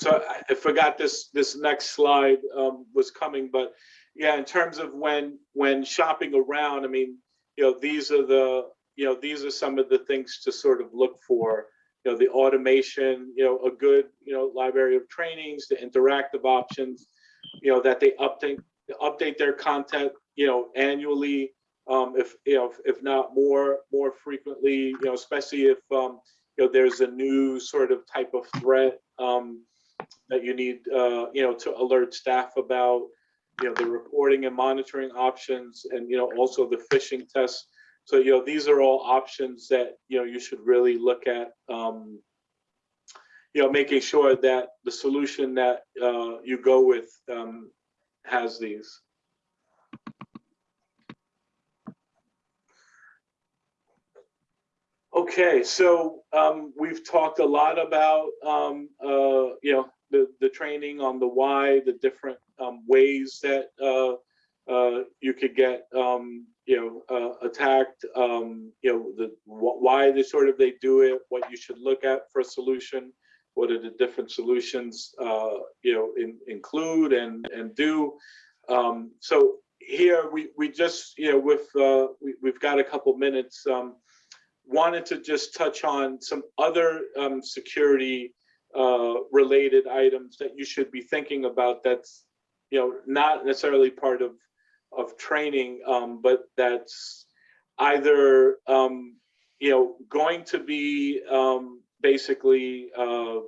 so I, I forgot this this next slide um, was coming, but yeah, in terms of when when shopping around, I mean, you know, these are the you know these are some of the things to sort of look for. You know, the automation, you know, a good you know library of trainings, the interactive options, you know, that they update update their content, you know, annually. Um, if you know, if, if not more more frequently, you know, especially if um, you know there's a new sort of type of threat. Um, that you need, uh, you know, to alert staff about, you know, the reporting and monitoring options and, you know, also the phishing tests. So, you know, these are all options that, you know, you should really look at, um, you know, making sure that the solution that uh, you go with um, has these. Okay, so um, we've talked a lot about, um, uh, you know, the, the training on the why, the different um, ways that uh, uh, you could get, um, you know, uh, attacked, um, you know, the wh- why they sort of they do it, what you should look at for a solution, what are the different solutions, uh, you know, in, include and and do. Um, so here we we just you know with uh, we, we've got a couple minutes. Um, wanted to just touch on some other um, security uh, related items that you should be thinking about that's you know not necessarily part of of training um, but that's either um, you know going to be um, basically uh,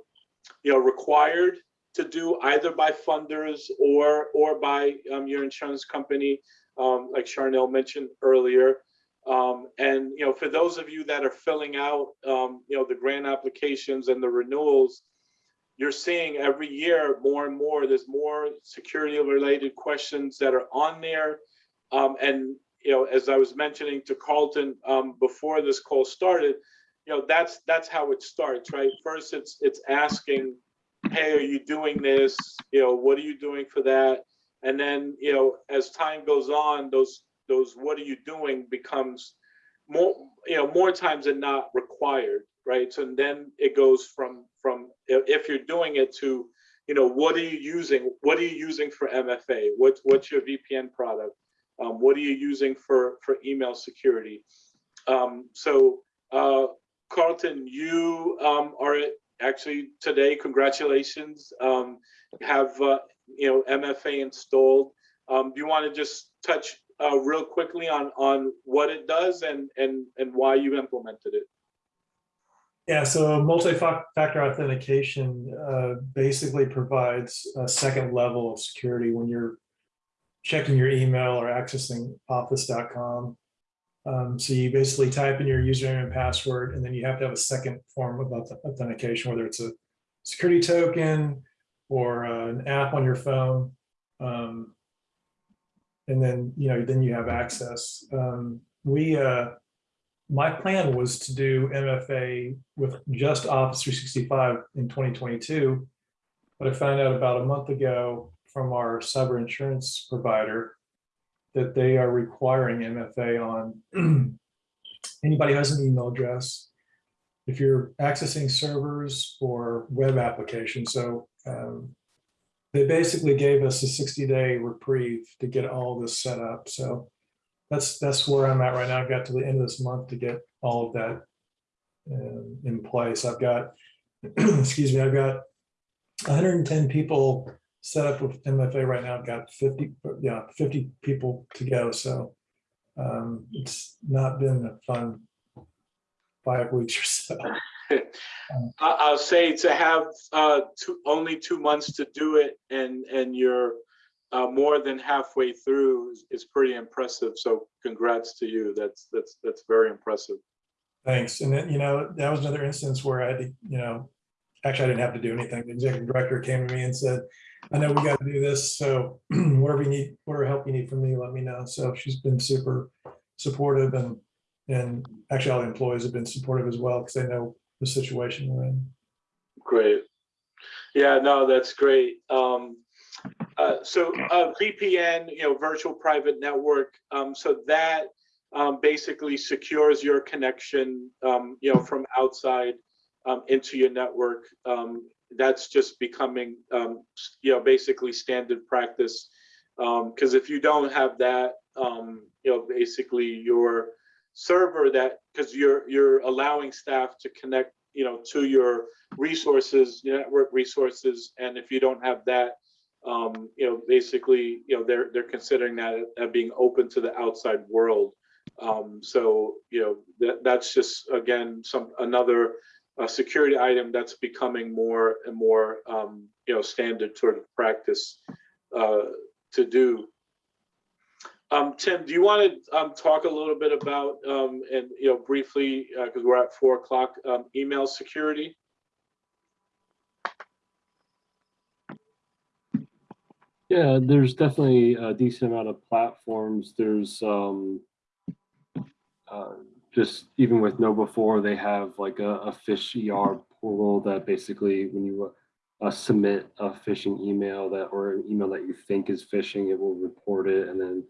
you know required to do either by funders or or by um, your insurance company um, like Charnel mentioned earlier. Um, and you know, for those of you that are filling out, you know, the grant applications and the renewals, you're seeing every year more and more. There's more security-related questions that are on there, um, and you know, as I was mentioning to Carlton um, before this call started, you know, that's that's how it starts, right? First, it's it's asking, "Hey, are you doing this? You know, what are you doing for that?" And then, you know, as time goes on, those those what are you doing becomes more you know more times than not required right so then it goes from from if you're doing it to you know what are you using what are you using for mfa what, what's your vpn product? Um, what are you using for for email security? Um, so uh, carlton you um, are actually today congratulations. Um, have uh, you know mfa installed. Um, do you want to just touch uh, real quickly on on what it does and and and why you implemented it. Yeah, so multi-factor authentication uh, basically provides a second level of security when you're checking your email or accessing office.com. Um, so you basically type in your username and password, and then you have to have a second form of authentication, whether it's a security token or uh, an app on your phone. Um, and then, you know, then you have access. Um, we, uh, my plan was to do MFA with just Office 365 in 2022. But I found out about a month ago from our cyber insurance provider that they are requiring MFA on <clears throat> anybody who has an email address. If you're accessing servers or web applications, so um, they basically gave us a 60 day reprieve to get all this set up. So that's that's where I'm at right now. I've got to the end of this month to get all of that um, in place. I've got, <clears throat> excuse me, I've got hundred and ten people set up with MFA right now, I've got fifty, yeah, fifty people to go, so. Um, it's not been a fun five <laughs> weeks or so. <laughs> I'll say to have, uh, two, only two months to do it and, and you're, uh, more than halfway through is, is pretty impressive. So congrats to you. That's, that's, that's very impressive. Thanks. And then, you know, that was another instance where I had to, you know, actually, I didn't have to do anything. The executive director came to me and said, I know we got to do this, so <clears throat> whatever you need, whatever help you need from me, let me know. So she's been super supportive and, and actually all the employees have been supportive as well because they know the situation we're in. Great. Yeah, no, that's great. Um, uh, so, uh, VPN, you know, virtual private network, um, so that, um, basically secures your connection, um, you know, from outside, um, into your network. Um, that's just becoming, um, you know, basically standard practice. Um, cause if you don't have that, you know, basically your server that, cause you're, you're allowing staff to connect, you know, to your resources, network resources, and if you don't have that, um, you know, basically, you know, they're, they're considering that as being open to the outside world. Um, so, you know, that, that's just, again, some, another, uh, security item that's becoming more and more, um, you know, standard sort of practice, uh, to do. Um, Tim, do you want to, um, talk a little bit about, um, and, you know, briefly, uh, because we're at four o'clock, um, email security? Yeah, there's definitely a decent amount of platforms. There's um uh, just even with KnowBe4, they have like a, a fish ER portal that basically when you uh, submit a phishing email that or an email that you think is phishing, it will report it and then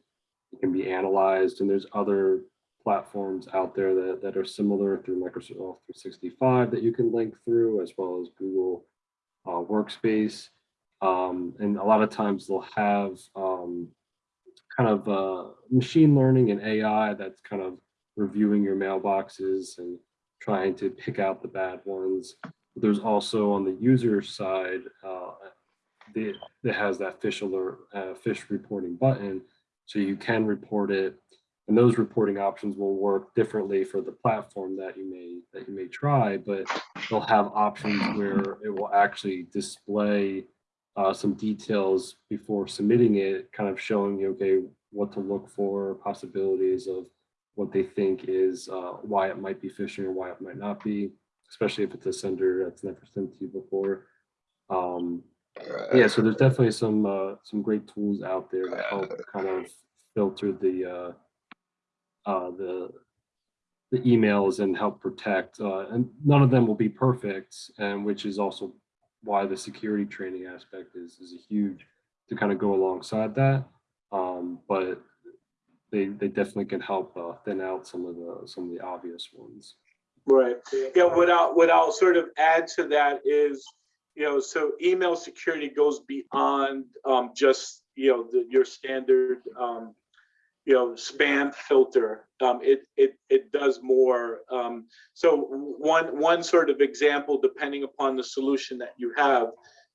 it can be analyzed. And there's other platforms out there that, that are similar through Microsoft 365 that you can link through as well as Google uh, Workspace. Um, and a lot of times they'll have um, kind of uh, machine learning and AI that's kind of reviewing your mailboxes and trying to pick out the bad ones. There's also on the user side, uh, that has that Phish Alert, uh, fish reporting button. So you can report it and those reporting options will work differently for the platform that you may that you may try, but they'll have options where it will actually display uh, some details before submitting it, kind of showing you, okay, what to look for, possibilities of what they think is uh, why it might be phishing or why it might not be, especially if it's a sender that's never sent to you before. Um, yeah, so there's definitely some uh, some great tools out there that help kind of filter the uh, uh, the the emails and help protect. Uh, and none of them will be perfect, and which is also why the security training aspect is is a huge to kind of go alongside that. Um, but they they definitely can help uh, thin out some of the some of the obvious ones. Right. Yeah, what I'll, what I'll sort of add to that is, you know, so email security goes beyond um, just, you know, the, your standard, um, you know, spam filter. Um, it, it, it does more. Um, so one, one sort of example, depending upon the solution that you have,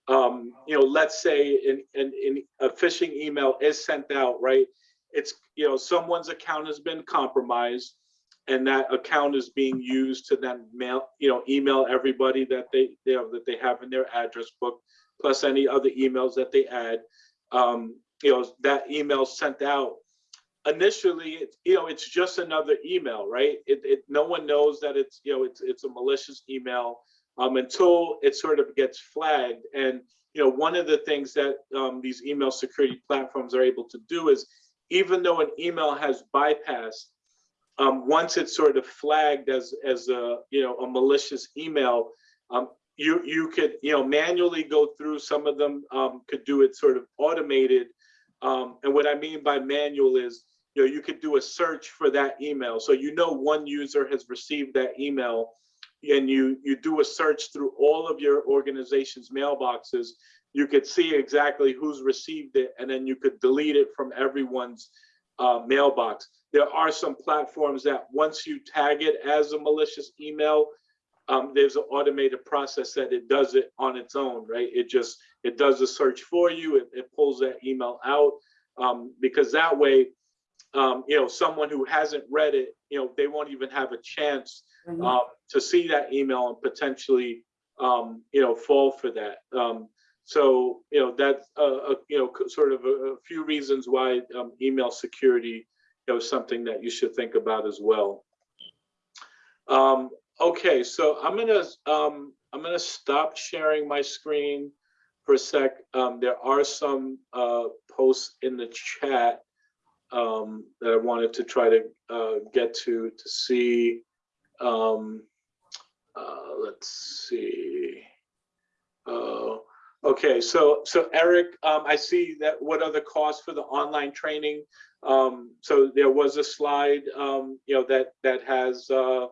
um, you know, let's say in, in, in a phishing email is sent out, right? It's, you know, someone's account has been compromised and that account is being used to then mail, you know, email everybody that they, know, that they have in their address book, plus any other emails that they add. Um, you know, that email sent out. Initially, it's, you know, it's just another email, right? It, it, no one knows that it's, you know, it's, it's a malicious email um, until it sort of gets flagged. And, you know, one of the things that um, these email security platforms are able to do is, even though an email has bypassed um, once it's sort of flagged as as a you know a malicious email, um, you you could you know manually go through some of them. Um, could do it sort of automated, um, and what I mean by manual is you know you could do a search for that email. So you know one user has received that email, and you you do a search through all of your organization's mailboxes. You could see exactly who's received it, and then you could delete it from everyone's uh, mailbox. There are some platforms that once you tag it as a malicious email, um, there's an automated process that it does it on its own, right? It just, it does the search for you, it, it pulls that email out. Um, because that way, um, you know, someone who hasn't read it, you know, they won't even have a chance um, to see that email and potentially, um, you know, fall for that. Um, so, you know, that's, uh, uh, you know, sort of a, a few reasons why, um, email security, you know, is something that you should think about as well. Um, okay, so I'm gonna, um, I'm gonna stop sharing my screen for a sec. Um, there are some, uh, posts in the chat, um, that I wanted to try to, uh, get to, to see. Um, uh, let's see. Uh, okay, so, so Eric, um, I see that, what are the costs for the online training? Um, so there was a slide, um, you know, that, that has, uh,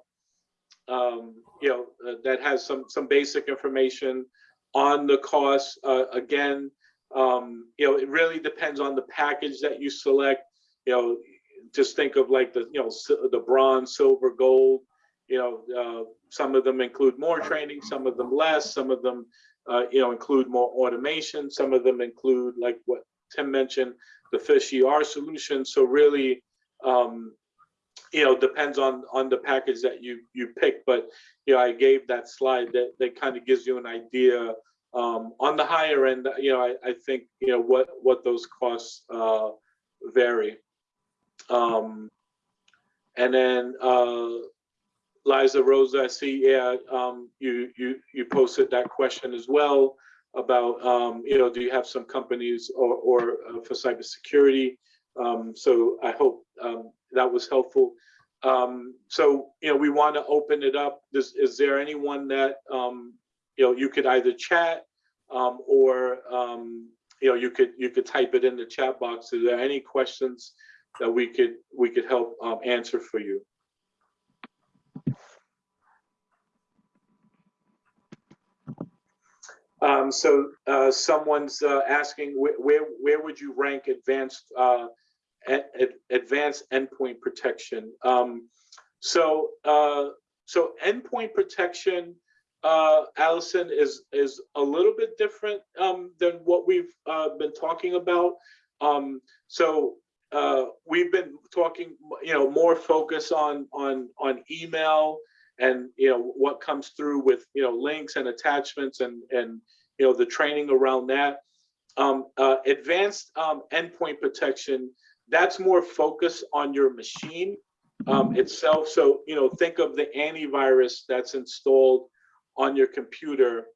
um, you know, uh, that has some, some basic information on the costs. Uh, again, um, you know, it really depends on the package that you select. You know, just think of like the, you know, the bronze, silver, gold. You know, uh, some of them include more training, some of them less, some of them, uh, you know, include more automation. Some of them include like what Tim mentioned, the fish ER solution. So really, um, you know, depends on, on the package that you, you pick. But, you know, I gave that slide that, that kind of gives you an idea. Um, on the higher end, you know, I, I think, you know, what, what those costs, uh, vary. Um, and then, uh, Liza Rosa, I see, yeah, um, you, you, you posted that question as well about, um, you know, do you have some companies or, or uh, for cybersecurity? Um, so I hope, um, that was helpful. Um, so, you know, we want to open it up. Is, is there anyone that, um, you know, you could either chat, um, or, um, you know, you could, you could type it in the chat box. Is there any questions that we could, we could help, um, answer for you? Um, so, uh, someone's, uh, asking where, where, where would you rank advanced, uh, a- a- advanced endpoint protection? Um, so, uh, so endpoint protection, uh, Allison is, is a little bit different, um, than what we've, uh, been talking about. Um, so, uh, we've been talking, you know, more focus on, on, on email, and you know what comes through with you know links and attachments and and you know the training around that. Um, uh, advanced um, endpoint protection that's more focused on your machine um, itself. So you know think of the antivirus that's installed on your computer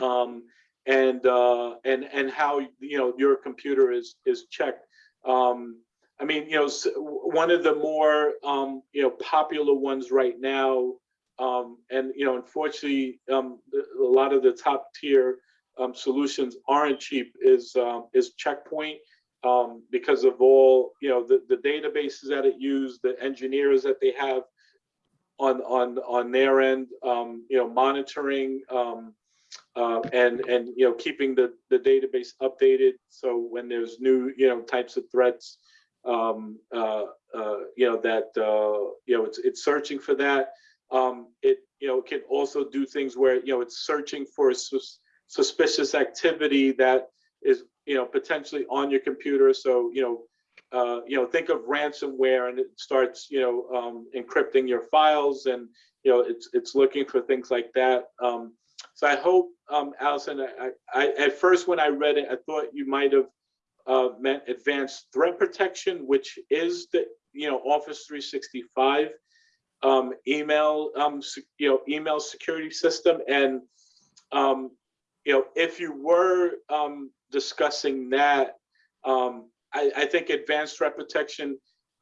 um, and uh, and and how you know your computer is is checked um, I mean, you know, one of the more, um, you know, popular ones right now, um, and, you know, unfortunately, um, a lot of the top tier, um, solutions aren't cheap is, um, is Checkpoint. Um, because of all, you know, the, the databases that it use, the engineers that they have on, on, on their end, um, you know, monitoring, um, uh, and, and, you know, keeping the, the database updated. So when there's new, you know, types of threats, um, uh, uh, you know, that, uh, you know, it's, it's searching for that. Um, it, you know, can also do things where, you know, it's searching for sus- suspicious activity that is, you know, potentially on your computer. So, you know, uh, you know, think of ransomware and it starts, you know, um, encrypting your files and, you know, it's, it's looking for things like that. Um, so I hope, um, Allison, I, I, at first when I read it, I thought you might have uh, meant advanced threat protection, which is the, you know, Office 365 um, email, um, you know, email security system. And, um, you know, if you were um, discussing that, um, I, I think advanced threat protection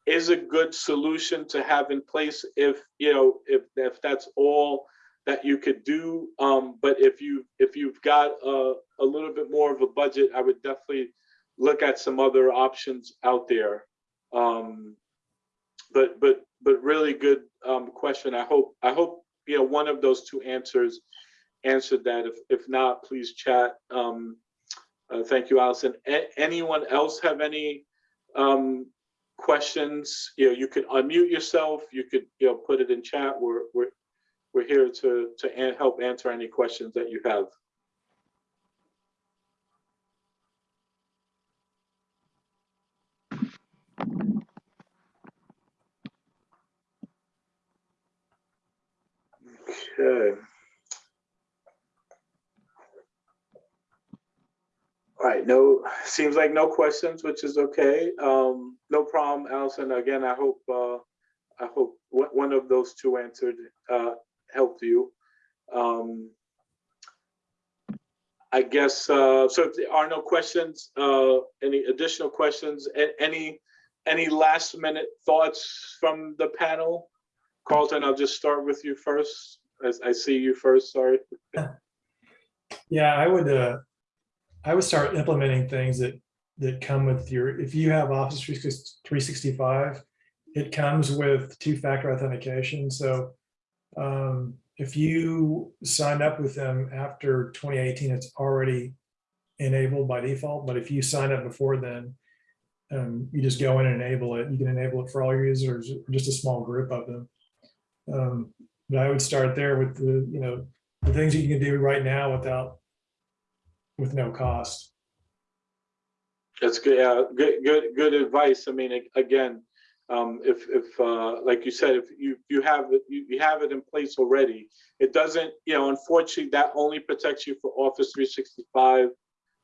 is a good solution to have in place if, you know, if, if that's all that you could do. Um, but if you, if you've got a, a little bit more of a budget, I would definitely look at some other options out there. Um, but but but really good um, question. I hope I hope you know one of those two answers answered that. If if not, please chat. Um, uh, thank you, Allison. A- anyone else have any um, questions? You know, you could unmute yourself. You could you know put it in chat. We're we're we're here to, to help answer any questions that you have. Okay. All right, no, seems like no questions, which is okay. Um, no problem, Allison. Again, I hope, uh, I hope one, one of those two answered, uh, helped you. Um, I guess, uh, so if there are no questions, uh, any additional questions, any, any last minute thoughts from the panel? Carlton, I'll just start with you first. As I see you first, sorry. <laughs> Yeah, I would, uh, I would start implementing things that, that come with your, if you have Office three sixty-five, it comes with two-factor authentication, so um, if you sign up with them after twenty eighteen, it's already enabled by default, but if you sign up before then, um, you just go in and enable it. You can enable it for all your users, or just a small group of them. Um, But I would start there with the, you know, the things you can do right now without with no cost. That's good, yeah, good, good, good advice. I mean, again, um, if, if, uh, like you said, if you, you have, it, you, you have it in place already, it doesn't, you know, unfortunately, that only protects you for Office three sixty-five.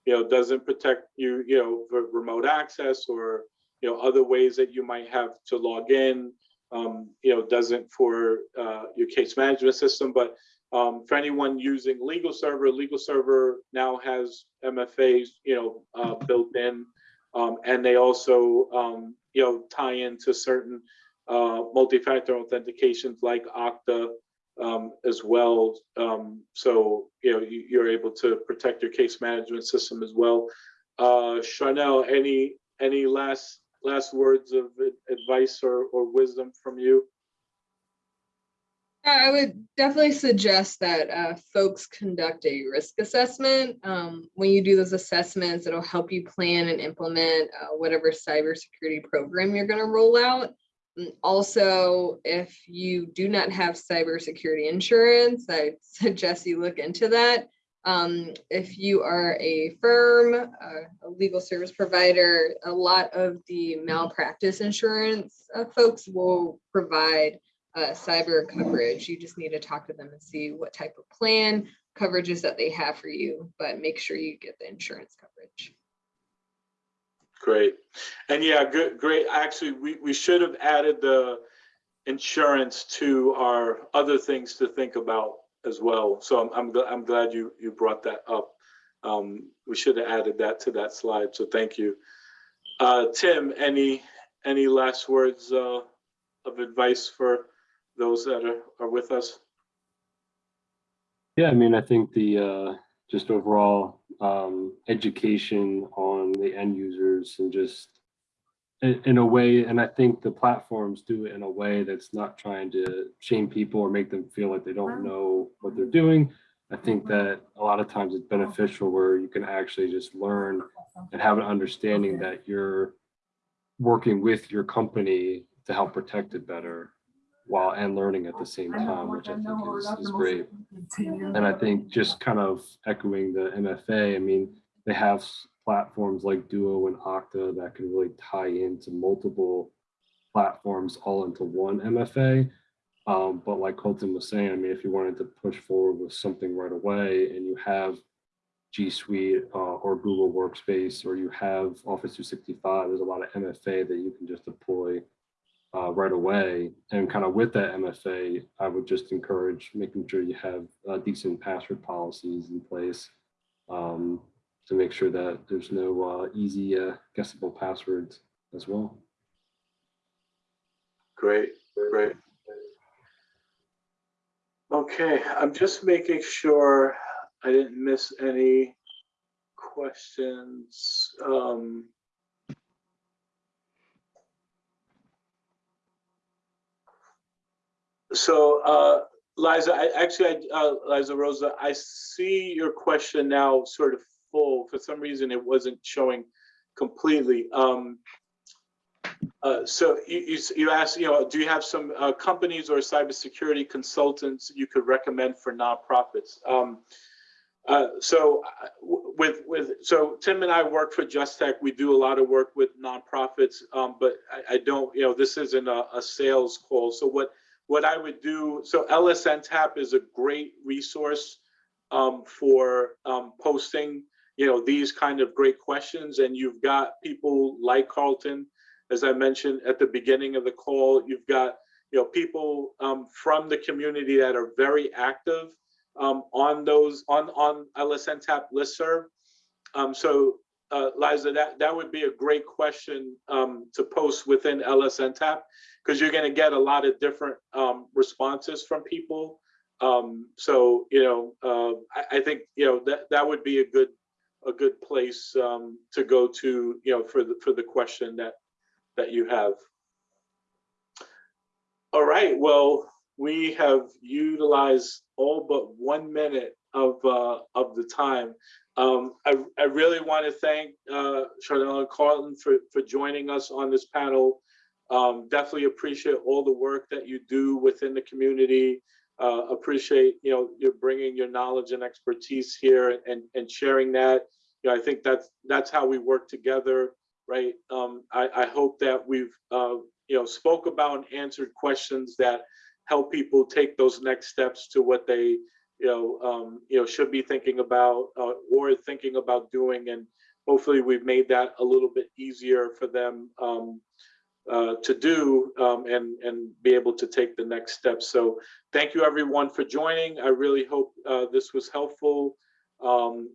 You know, doesn't protect you, you know, for remote access or, you know, other ways that you might have to log in. Um, you know, doesn't for, uh, your case management system, but, um, for anyone using LegalServer, legal server now has MFAs, you know, uh, built in. Um, and they also, um, you know, tie into certain, uh, multi-factor authentications like Okta, um, as well. Um, so, you know, you, you're able to protect your case management system as well. Uh, Charnel, any, any last, last words of advice or, or wisdom from you? I would definitely suggest that uh, folks conduct a risk assessment. Um, When you do those assessments, it'll help you plan and implement uh, whatever cybersecurity program you're going to roll out. Also, if you do not have cybersecurity insurance, I <laughs> suggest you look into that. Um, If you are a firm, uh, a legal service provider, a lot of the malpractice insurance uh, folks will provide uh, cyber coverage. You just need to talk to them and see what type of plan coverages that they have for you, but make sure you get the insurance coverage. Great. And yeah, good, great. Actually, we, we should have added the insurance to our other things to think about as well. So I'm, I'm, I'm glad you, you brought that up. Um, we should have added that to that slide, so thank you. Uh, Tim, any, any last words, uh, of advice for those that are, are with us? Yeah, I mean, I think the, uh, just overall, um, education on the end users and just in, in a way, and I think the platforms do it in a way that's not trying to shame people or make them feel like they don't know what they're doing. I think that a lot of times it's beneficial where you can actually just learn and have an understanding that you're working with your company to help protect it better while and learning at the same time, which I think is, is great. And I think just kind of echoing the MFA, I mean, they have platforms like Duo and Okta that can really tie into multiple platforms all into one MFA. Um, but like Colton was saying, I mean, if you wanted to push forward with something right away and you have G Suite uh, or Google Workspace, or you have Office 365, there's a lot of MFA that you can just deploy uh, right away. And kind of with that MFA, I would just encourage making sure you have uh, decent password policies in place um, to make sure that there's no uh, easy uh, guessable passwords as well. Great, great. Okay, I'm just making sure I didn't miss any questions. Um, So, uh, Liza, I actually, I, uh, Liza Rosa, I see your question now sort of full. For some reason, it wasn't showing completely. Um, Uh, so you, you, you asked, you know, do you have some, uh, companies or cybersecurity consultants you could recommend for nonprofits? Um, uh, so uh, with, with, so Tim and I work for Just Tech. We do a lot of work with nonprofits, um, but I, I don't, you know, this isn't a, a sales call. So what, what I would do, so LSN Tap is a great resource, um, for, um, posting, you know, these kind of great questions. And you've got people like Carlton, as I mentioned at the beginning of the call, you've got, you know, people um, from the community that are very active um, on those, on, on LSN Tap listserv. Um, so uh, Liza, that, that would be a great question um, to post within LSN Tap because you're gonna get a lot of different um, responses from people. Um, so, you know, uh, I, I think, you know, that, that would be a good, a good place um, to go to, you know, for the, for the question that, that you have. All right, well, we have utilized all but one minute of, uh, of the time. Um, I, I really want to thank, uh, and Carlton for, for joining us on this panel. Um, definitely appreciate all the work that you do within the community. Uh, appreciate, you know, you're bringing your knowledge and expertise here and, and sharing that. You know, I think that's, that's how we work together, right? Um, I, I hope that we've, uh, you know, spoke about and answered questions that help people take those next steps to what they, you know, um, you know, should be thinking about uh, or thinking about doing. And hopefully we've made that a little bit easier for them um, uh, to do um, and, and be able to take the next steps. So thank you everyone for joining. I really hope uh, this was helpful. Um,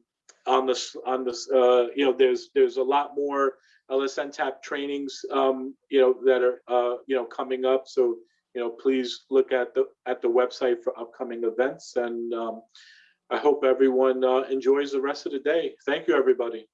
on this, on this, uh, you know, there's, there's a lot more LSN TAP trainings, um, you know, that are, uh, you know, coming up. So, you know, please look at the, at the website for upcoming events. And um, I hope everyone uh, enjoys the rest of the day. Thank you, everybody.